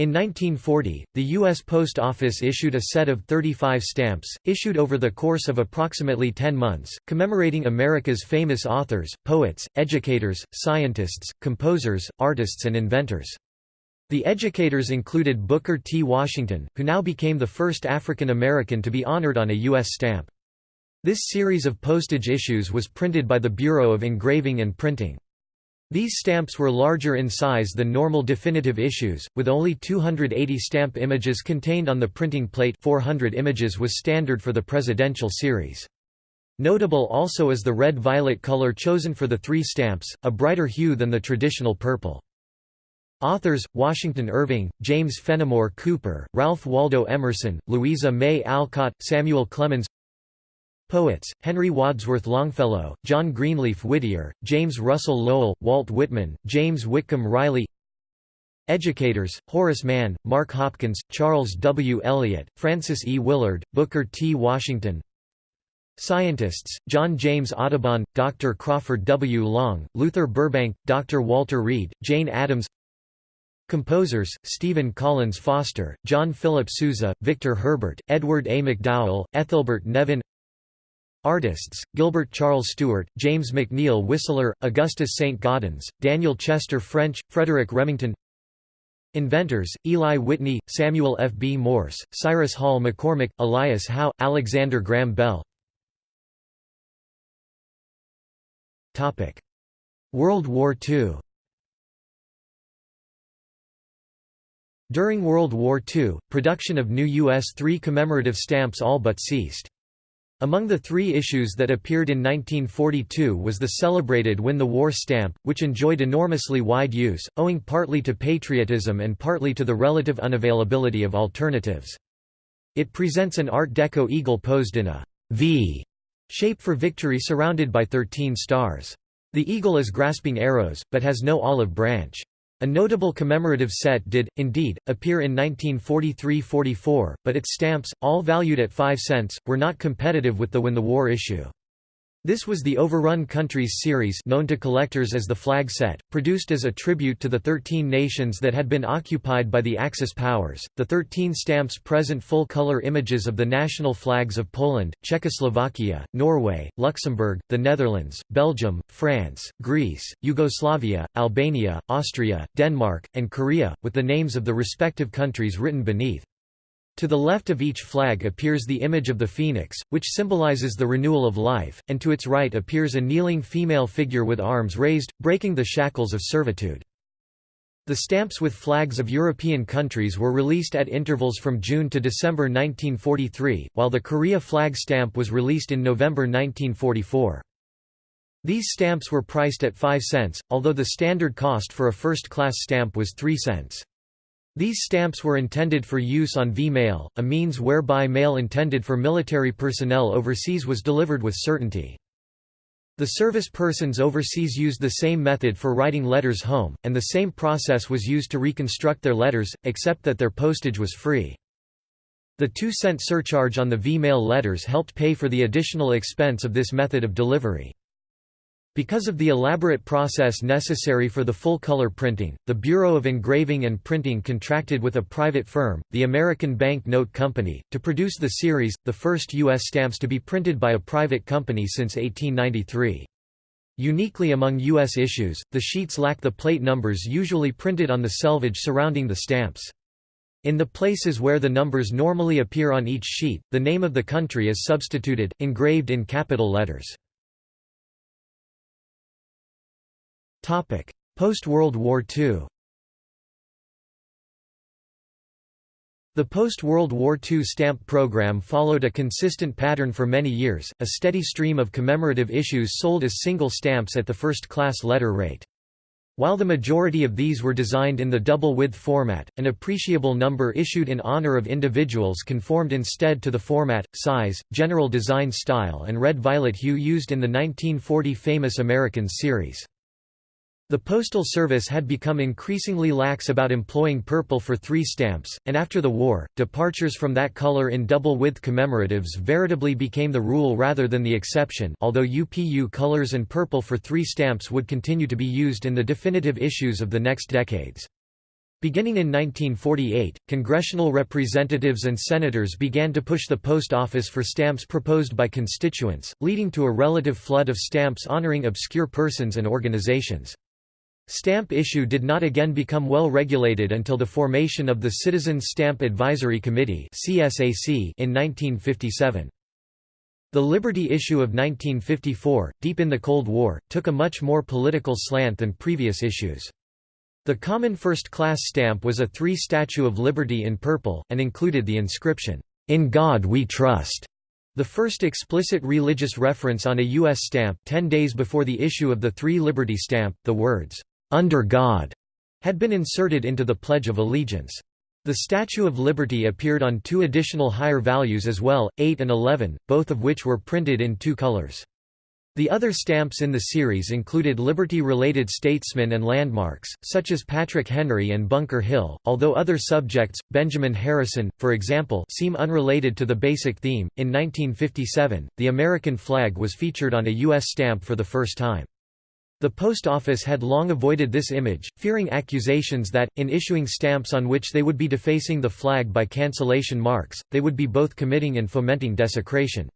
In 1940, the U.S. Post Office issued a set of 35 stamps, issued over the course of approximately 10 months, commemorating America's famous authors, poets, educators, scientists, composers, artists and inventors. The educators included Booker T. Washington, who now became the first African American to be honored on a U.S. stamp. This series of postage issues was printed by the Bureau of Engraving and Printing. These stamps were larger in size than normal definitive issues, with only 280 stamp images contained on the printing plate 400 images was standard for the presidential series. Notable also is the red-violet color chosen for the three stamps, a brighter hue than the traditional purple. Authors, Washington Irving, James Fenimore Cooper, Ralph Waldo Emerson, Louisa May Alcott, Samuel Clemens Poets, Henry Wadsworth Longfellow, John Greenleaf Whittier, James Russell Lowell, Walt Whitman, James Whitcomb Riley Educators, Horace Mann, Mark Hopkins, Charles W. Eliot, Frances E. Willard, Booker T. Washington Scientists, John James Audubon, Dr. Crawford W. Long, Luther Burbank, Dr. Walter Reed, Jane Addams Composers, Stephen Collins Foster, John Philip Sousa, Victor Herbert, Edward A. MacDowell, Ethelbert Nevin Artists, Gilbert Charles Stuart, James McNeill Whistler, Augustus St. Gaudens, Daniel Chester French, Frederic Remington Inventors, Eli Whitney, Samuel F. B. Morse, Cyrus Hall McCormick, Elias Howe, Alexander Graham Bell World War II During World War II, production of new US-3 commemorative stamps all but ceased. Among the three issues that appeared in 1942 was the celebrated Win the War stamp, which enjoyed enormously wide use, owing partly to patriotism and partly to the relative unavailability of alternatives. It presents an Art Deco eagle posed in a V shape for victory surrounded by 13 stars. The eagle is grasping arrows, but has no olive branch. A notable commemorative set did, indeed, appear in 1943–44, but its stamps, all valued at 5 cents, were not competitive with the Win the War issue. This was the Overrun Countries series known to collectors as the Flag Set, produced as a tribute to the 13 nations that had been occupied by the Axis powers. The 13 stamps present full-color images of the national flags of Poland, Czechoslovakia, Norway, Luxembourg, the Netherlands, Belgium, France, Greece, Yugoslavia, Albania, Austria, Denmark, and Korea, with the names of the respective countries written beneath. To the left of each flag appears the image of the phoenix, which symbolizes the renewal of life, and to its right appears a kneeling female figure with arms raised, breaking the shackles of servitude. The stamps with flags of European countries were released at intervals from June to December 1943, while the Korea flag stamp was released in November 1944. These stamps were priced at 5 cents, although the standard cost for a first-class stamp was 3 cents. These stamps were intended for use on V-mail, a means whereby mail intended for military personnel overseas was delivered with certainty. The service persons overseas used the same method for writing letters home, and the same process was used to reconstruct their letters, except that their postage was free. The two-cent surcharge on the V-mail letters helped pay for the additional expense of this method of delivery. Because of the elaborate process necessary for the full-color printing, the Bureau of Engraving and Printing contracted with a private firm, the American Bank Note Company, to produce the series, the first U.S. stamps to be printed by a private company since 1893. Uniquely among U.S. issues, the sheets lack the plate numbers usually printed on the selvage surrounding the stamps. In the places where the numbers normally appear on each sheet, the name of the country is substituted, engraved in capital letters. Post-World War II The post-World War II stamp program followed a consistent pattern for many years, a steady stream of commemorative issues sold as single stamps at the first-class letter rate. While the majority of these were designed in the double-width format, an appreciable number issued in honor of individuals conformed instead to the format, size, general design style and red-violet hue used in the 1940 Famous Americans series. The Postal Service had become increasingly lax about employing purple for three stamps, and after the war, departures from that color in double-width commemoratives veritably became the rule rather than the exception although UPU colors and purple for three stamps would continue to be used in the definitive issues of the next decades. Beginning in 1948, congressional representatives and senators began to push the post office for stamps proposed by constituents, leading to a relative flood of stamps honoring obscure persons and organizations. Stamp issue did not again become well regulated until the formation of the Citizens Stamp Advisory Committee in 1957. The Liberty issue of 1954, deep in the Cold War, took a much more political slant than previous issues. The common first-class stamp was a three-statue of Liberty in purple, and included the inscription, "'In God We Trust' The first explicit religious reference on a U.S. stamp ten days before the issue of the Three Liberty stamp, the words, under God had been inserted into the Pledge of Allegiance. The Statue of Liberty appeared on two additional higher values as well, 8 and 11, both of which were printed in two colors. The other stamps in the series included Liberty-related statesmen and landmarks, such as Patrick Henry and Bunker Hill, although other subjects, Benjamin Harrison, for example seem unrelated to the basic theme. In 1957, the American flag was featured on a U.S. stamp for the first time. The Post Office had long avoided this image, fearing accusations that, in issuing stamps on which they would be defacing the flag by cancellation marks, they would be both committing and fomenting desecration.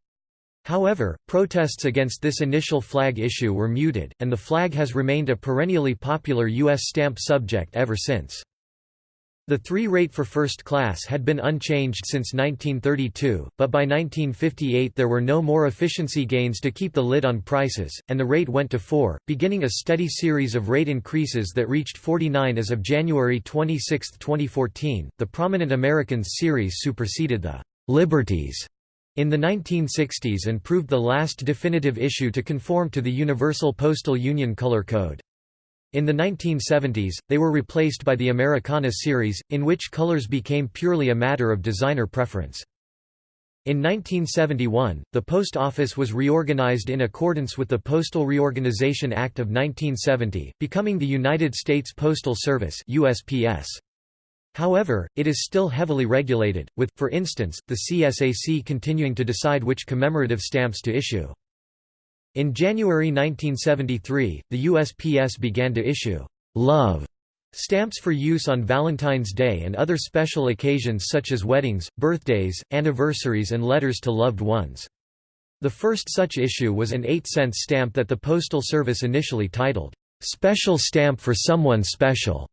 However, protests against this initial flag issue were muted, and the flag has remained a perennially popular U.S. stamp subject ever since. The three rate for first class had been unchanged since 1932, but by 1958 there were no more efficiency gains to keep the lid on prices, and the rate went to 4, beginning a steady series of rate increases that reached 49 as of January 26, 2014. The Prominent Americans series superseded the Liberties in the 1960s and proved the last definitive issue to conform to the Universal Postal Union Color Code. In the 1970s, they were replaced by the Americana series, in which colors became purely a matter of designer preference. In 1971, the Post Office was reorganized in accordance with the Postal Reorganization Act of 1970, becoming the United States Postal Service USPS. However, it is still heavily regulated, with, for instance, the CSAC continuing to decide which commemorative stamps to issue. In January 1973, the USPS began to issue «love» stamps for use on Valentine's Day and other special occasions such as weddings, birthdays, anniversaries and letters to loved ones. The first such issue was an 8-cent stamp that the Postal Service initially titled, "'Special Stamp for Someone Special'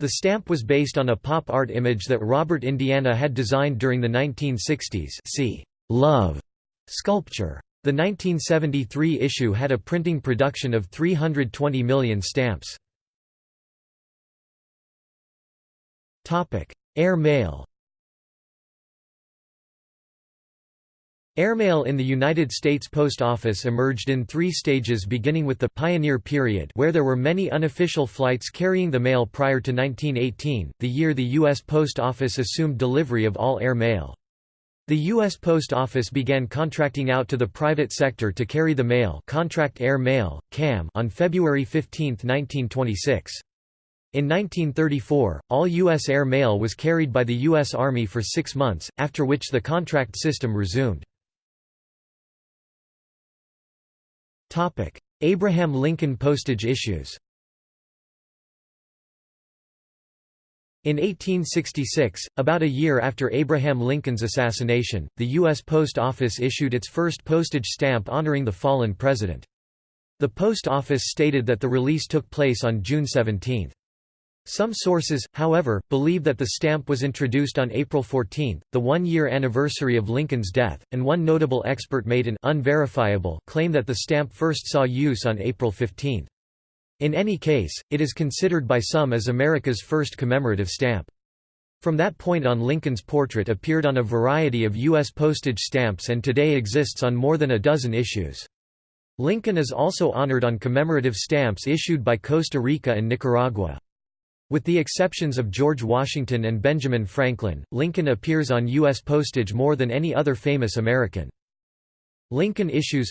The stamp was based on a pop art image that Robert Indiana had designed during the 1960s see Love sculpture. The 1973 issue had a printing production of 320 million stamps. Air mail Airmail in the United States Post Office emerged in three stages beginning with the «pioneer period» where there were many unofficial flights carrying the mail prior to 1918, the year the U.S. Post Office assumed delivery of all air mail. The U.S. Post Office began contracting out to the private sector to carry the mail contract air mail, CAM on February 15, 1926. In 1934, all U.S. air mail was carried by the U.S. Army for six months, after which the contract system resumed. Abraham Lincoln postage issues In 1866, about a year after Abraham Lincoln's assassination, the U.S. Post Office issued its first postage stamp honoring the fallen president. The Post Office stated that the release took place on June 17. Some sources, however, believe that the stamp was introduced on April 14, the one-year anniversary of Lincoln's death, and one notable expert made an unverifiable claim that the stamp first saw use on April 15. In any case, it is considered by some as America's first commemorative stamp. From that point on Lincoln's portrait appeared on a variety of U.S. postage stamps and today exists on more than a dozen issues. Lincoln is also honored on commemorative stamps issued by Costa Rica and Nicaragua. With the exceptions of George Washington and Benjamin Franklin, Lincoln appears on U.S. postage more than any other famous American. Lincoln issues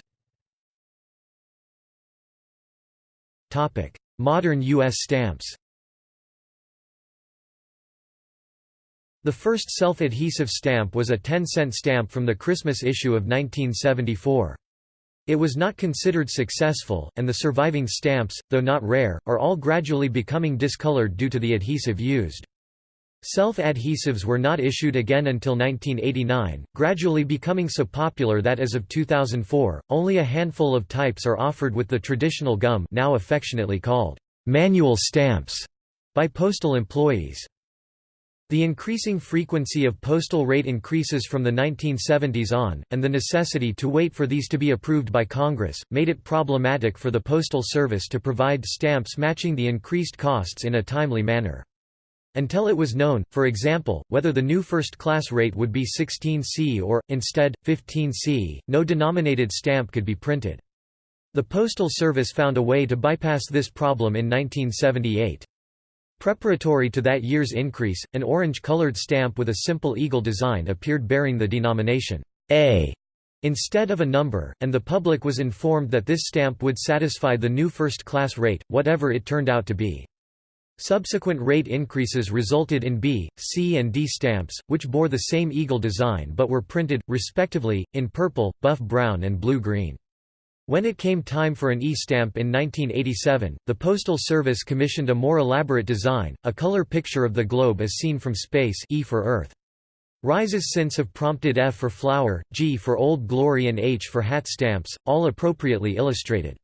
Modern U.S. stamps The first self-adhesive stamp was a 10-cent stamp from the Christmas issue of 1974. It was not considered successful, and the surviving stamps, though not rare, are all gradually becoming discolored due to the adhesive used. Self-adhesives were not issued again until 1989, gradually becoming so popular that as of 2004, only a handful of types are offered with the traditional gum now affectionately called manual stamps by postal employees. The increasing frequency of postal rate increases from the 1970s on, and the necessity to wait for these to be approved by Congress, made it problematic for the Postal Service to provide stamps matching the increased costs in a timely manner. Until it was known, for example, whether the new first-class rate would be 16C or, instead, 15C, no denominated stamp could be printed. The Postal Service found a way to bypass this problem in 1978. Preparatory to that year's increase, an orange-colored stamp with a simple eagle design appeared bearing the denomination A instead of a number, and the public was informed that this stamp would satisfy the new first-class rate, whatever it turned out to be. Subsequent rate increases resulted in B, C and D stamps, which bore the same eagle design but were printed, respectively, in purple, buff brown and blue-green. When it came time for an E stamp in 1987, the Postal Service commissioned a more elaborate design, a color picture of the globe as seen from space E for Earth. Rises since have prompted F for flower, G for Old Glory and H for hat stamps, all appropriately illustrated.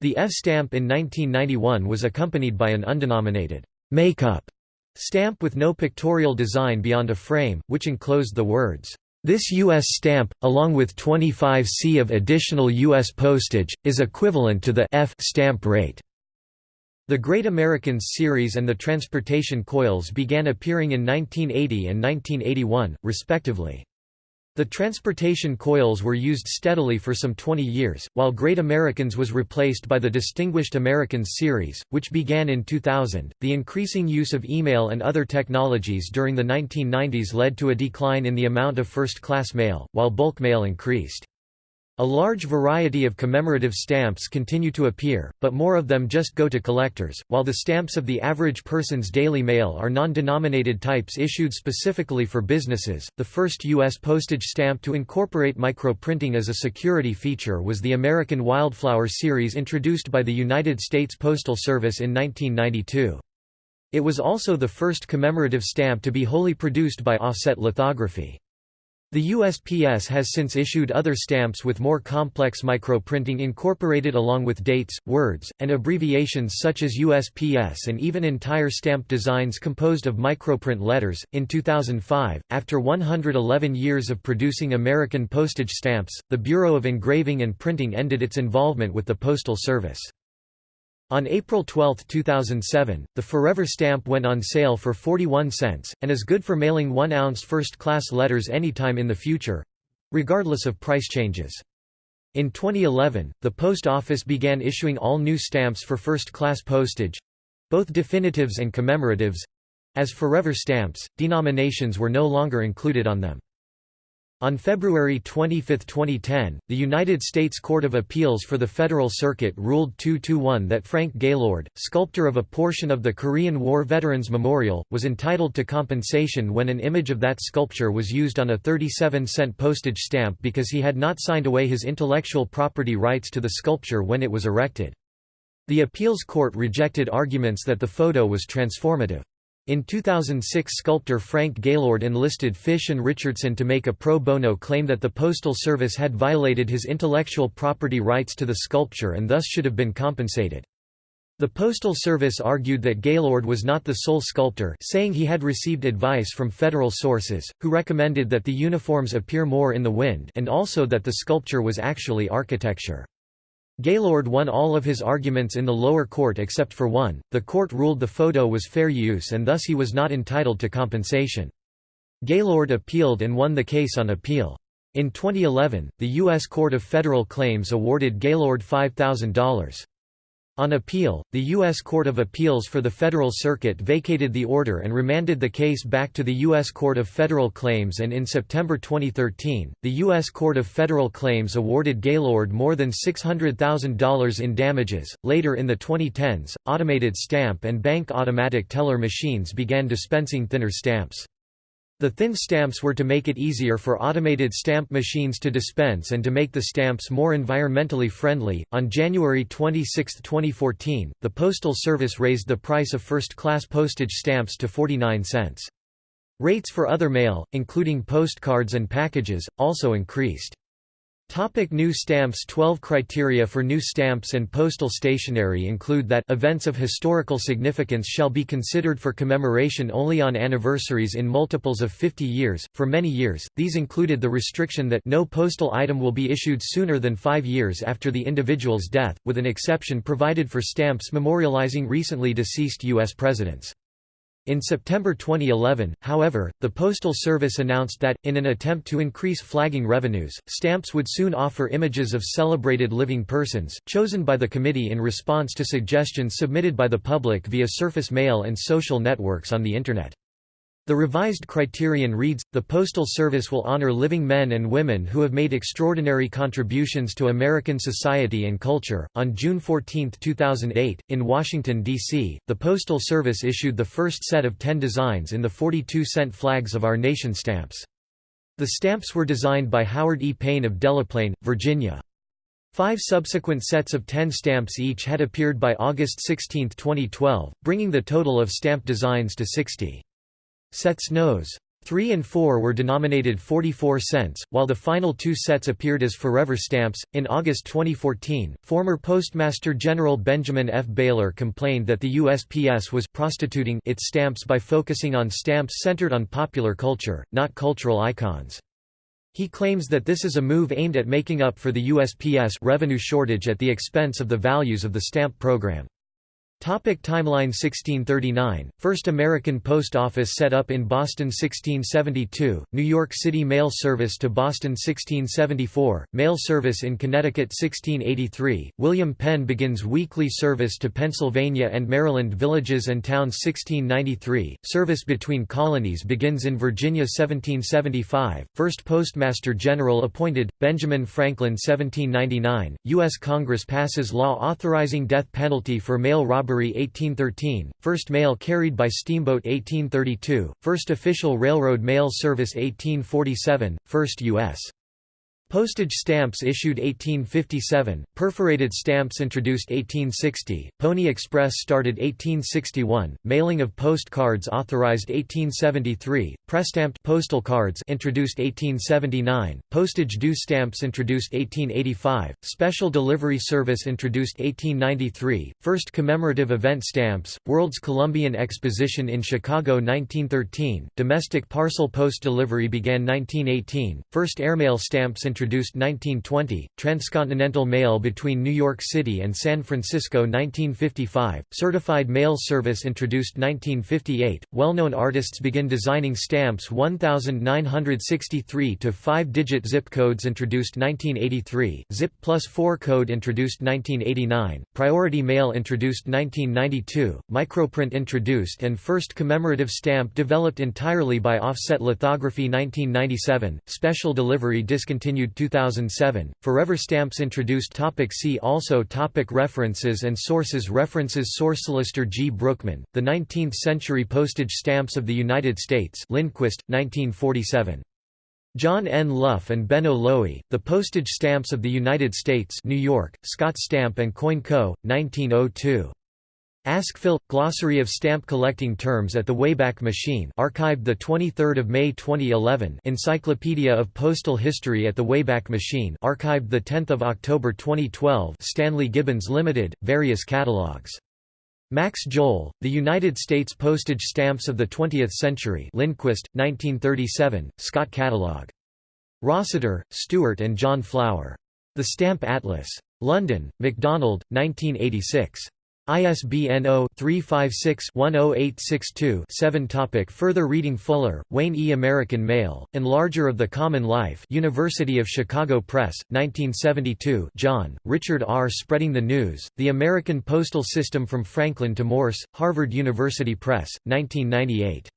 The F stamp in 1991 was accompanied by an undenominated make-up stamp with no pictorial design beyond a frame, which enclosed the words, "This U.S. stamp, along with 25 C of additional U.S. postage, is equivalent to the F stamp rate." The Great Americans series and the transportation coils began appearing in 1980 and 1981, respectively. The transportation coils were used steadily for some 20 years, while Great Americans was replaced by the Distinguished Americans series, which began in 2000. The increasing use of email and other technologies during the 1990s led to a decline in the amount of first class mail, while bulk mail increased. A large variety of commemorative stamps continue to appear, but more of them just go to collectors, while the stamps of the average person's daily mail are non-denominated types issued specifically for businesses. The first U.S. postage stamp to incorporate microprinting as a security feature was the American Wildflower series introduced by the United States Postal Service in 1992. It was also the first commemorative stamp to be wholly produced by offset lithography. The USPS has since issued other stamps with more complex microprinting incorporated along with dates, words, and abbreviations such as USPS and even entire stamp designs composed of microprint letters. In 2005, after 111 years of producing American postage stamps, the Bureau of Engraving and Printing ended its involvement with the Postal Service. On April 12, 2007, the Forever stamp went on sale for 41 cents, and is good for mailing 1-ounce first-class letters anytime in the future—regardless of price changes. In 2011, the Post Office began issuing all new stamps for first-class postage—both definitives and commemoratives—as Forever stamps, denominations were no longer included on them. On February 25, 2010, the United States Court of Appeals for the Federal Circuit ruled 2-1 that Frank Gaylord, sculptor of a portion of the Korean War Veterans Memorial, was entitled to compensation when an image of that sculpture was used on a 37-cent postage stamp because he had not signed away his intellectual property rights to the sculpture when it was erected. The appeals court rejected arguments that the photo was transformative. In 2006 sculptor Frank Gaylord enlisted Fish and Richardson to make a pro bono claim that the Postal Service had violated his intellectual property rights to the sculpture and thus should have been compensated. The Postal Service argued that Gaylord was not the sole sculptor saying he had received advice from federal sources, who recommended that the uniforms appear more in the wind and also that the sculpture was actually architecture. Gaylord won all of his arguments in the lower court except for one. The court ruled the photo was fair use and thus he was not entitled to compensation. Gaylord appealed and won the case on appeal. In 2011, the U.S. Court of Federal Claims awarded Gaylord $5,000. On appeal, the U.S. Court of Appeals for the Federal Circuit vacated the order and remanded the case back to the U.S. Court of Federal Claims and in September 2013, the U.S. Court of Federal Claims awarded Gaylord more than $600,000 in damages. Later in the 2010s, automated stamp and bank automatic teller machines began dispensing thinner stamps. The thin stamps were to make it easier for automated stamp machines to dispense and to make the stamps more environmentally friendly. On January 26, 2014, the Postal Service raised the price of first class postage stamps to 49 cents. Rates for other mail, including postcards and packages, also increased. Topic new stamps 12 criteria for new stamps and postal stationery include that events of historical significance shall be considered for commemoration only on anniversaries in multiples of 50 years. For many years, these included the restriction that no postal item will be issued sooner than 5 years after the individual's death, with an exception provided for stamps memorializing recently deceased US presidents. In September 2011, however, the Postal Service announced that, in an attempt to increase flagging revenues, stamps would soon offer images of celebrated living persons, chosen by the committee in response to suggestions submitted by the public via surface mail and social networks on the Internet. The revised criterion reads, The Postal Service will honor living men and women who have made extraordinary contributions to American society and culture. On June 14, 2008, in Washington, D.C., the Postal Service issued the first set of 10 designs in the 42-cent flags of our nation stamps. The stamps were designed by Howard E. Paine of Delaplane, Virginia. Five subsequent sets of 10 stamps each had appeared by August 16, 2012, bringing the total of stamp designs to 60. Sets Nos. 3 and 4 were denominated 44 cents, while the final two sets appeared as forever stamps. In August 2014, former Postmaster General Benjamin F. Bailar complained that the USPS was prostituting its stamps by focusing on stamps centered on popular culture, not cultural icons. He claims that this is a move aimed at making up for the USPS revenue shortage at the expense of the values of the stamp program. Topic timeline 1639, First American Post Office set up in Boston 1672, New York City Mail Service to Boston 1674, Mail Service in Connecticut 1683, William Penn begins weekly service to Pennsylvania and Maryland villages and towns 1693, service between colonies begins in Virginia 1775, first Postmaster General appointed, Benjamin Franklin 1799, U.S. Congress passes law authorizing death penalty for mail robbery robbery 1813, first mail carried by steamboat 1832, first official railroad mail service 1847, first U.S. Postage stamps issued 1857, perforated stamps introduced 1860, Pony Express started 1861, mailing of postcards authorized 1873, press-stamped postal cards introduced 1879, postage due stamps introduced 1885, special delivery service introduced 1893, first commemorative event stamps, World's Columbian Exposition in Chicago 1913, domestic parcel post delivery began 1918, first airmail stamps introduced introduced 1920, transcontinental mail between New York City and San Francisco 1955, certified mail service introduced 1958, well-known artists begin designing stamps 1963 to 5-digit zip codes introduced 1983, zip plus 4 code introduced 1989, priority mail introduced 1992, microprint introduced and first commemorative stamp developed entirely by offset lithography 1997, special delivery discontinued 2007. Forever stamps introduced topic See also topic References and sources References Source Solicitor G. Brookman, The 19th-Century Postage Stamps of the United States Lindquist, 1947. John N. Luff and Benno Lowy, The Postage Stamps of the United States New York, Scott Stamp and Coin Co., 1902. Ask Phil Glossary of Stamp Collecting Terms at the Wayback Machine archived 23 May 2011 Encyclopedia of Postal History at the Wayback Machine archived 10 October 2012 Stanley Gibbons Limited, various catalogs. Max Johl, The United States Postage Stamps of the Twentieth Century Lindquist, 1937, Scott Catalog. Rossiter, Stewart and John Flower. The Stamp Atlas. London, MacDonald, 1986. ISBN 0-356-10862-7 Topic Further reading Fuller, Wayne E. American Mail, Enlarger of the Common Life University of Chicago Press, 1972 John, Richard R. Spreading the News, The American Postal System from Franklin to Morse, Harvard University Press, 1998.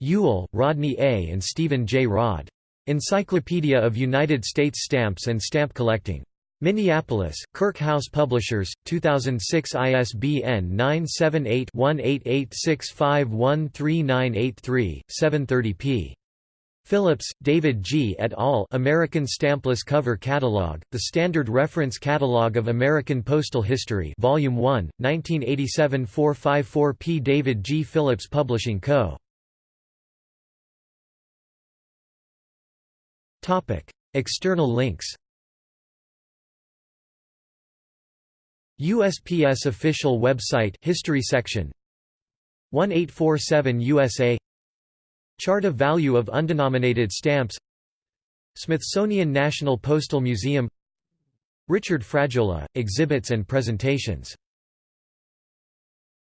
Juell, Rodney A. and Stephen J. Rod. Encyclopedia of United States Stamps and Stamp Collecting. Minneapolis, Kirk House Publishers, 2006 ISBN 978-1886513983, 730 p. Phillips, David G. et al. American Stampless Cover Catalog, The Standard Reference Catalog of American Postal History Volume 1, 1987 454 p. David G. Phillips Publishing Co. External links USPS official website history section. 1847 USA Chart of value of undenominated stamps. Smithsonian National Postal Museum. Richard Frajola, exhibits and presentations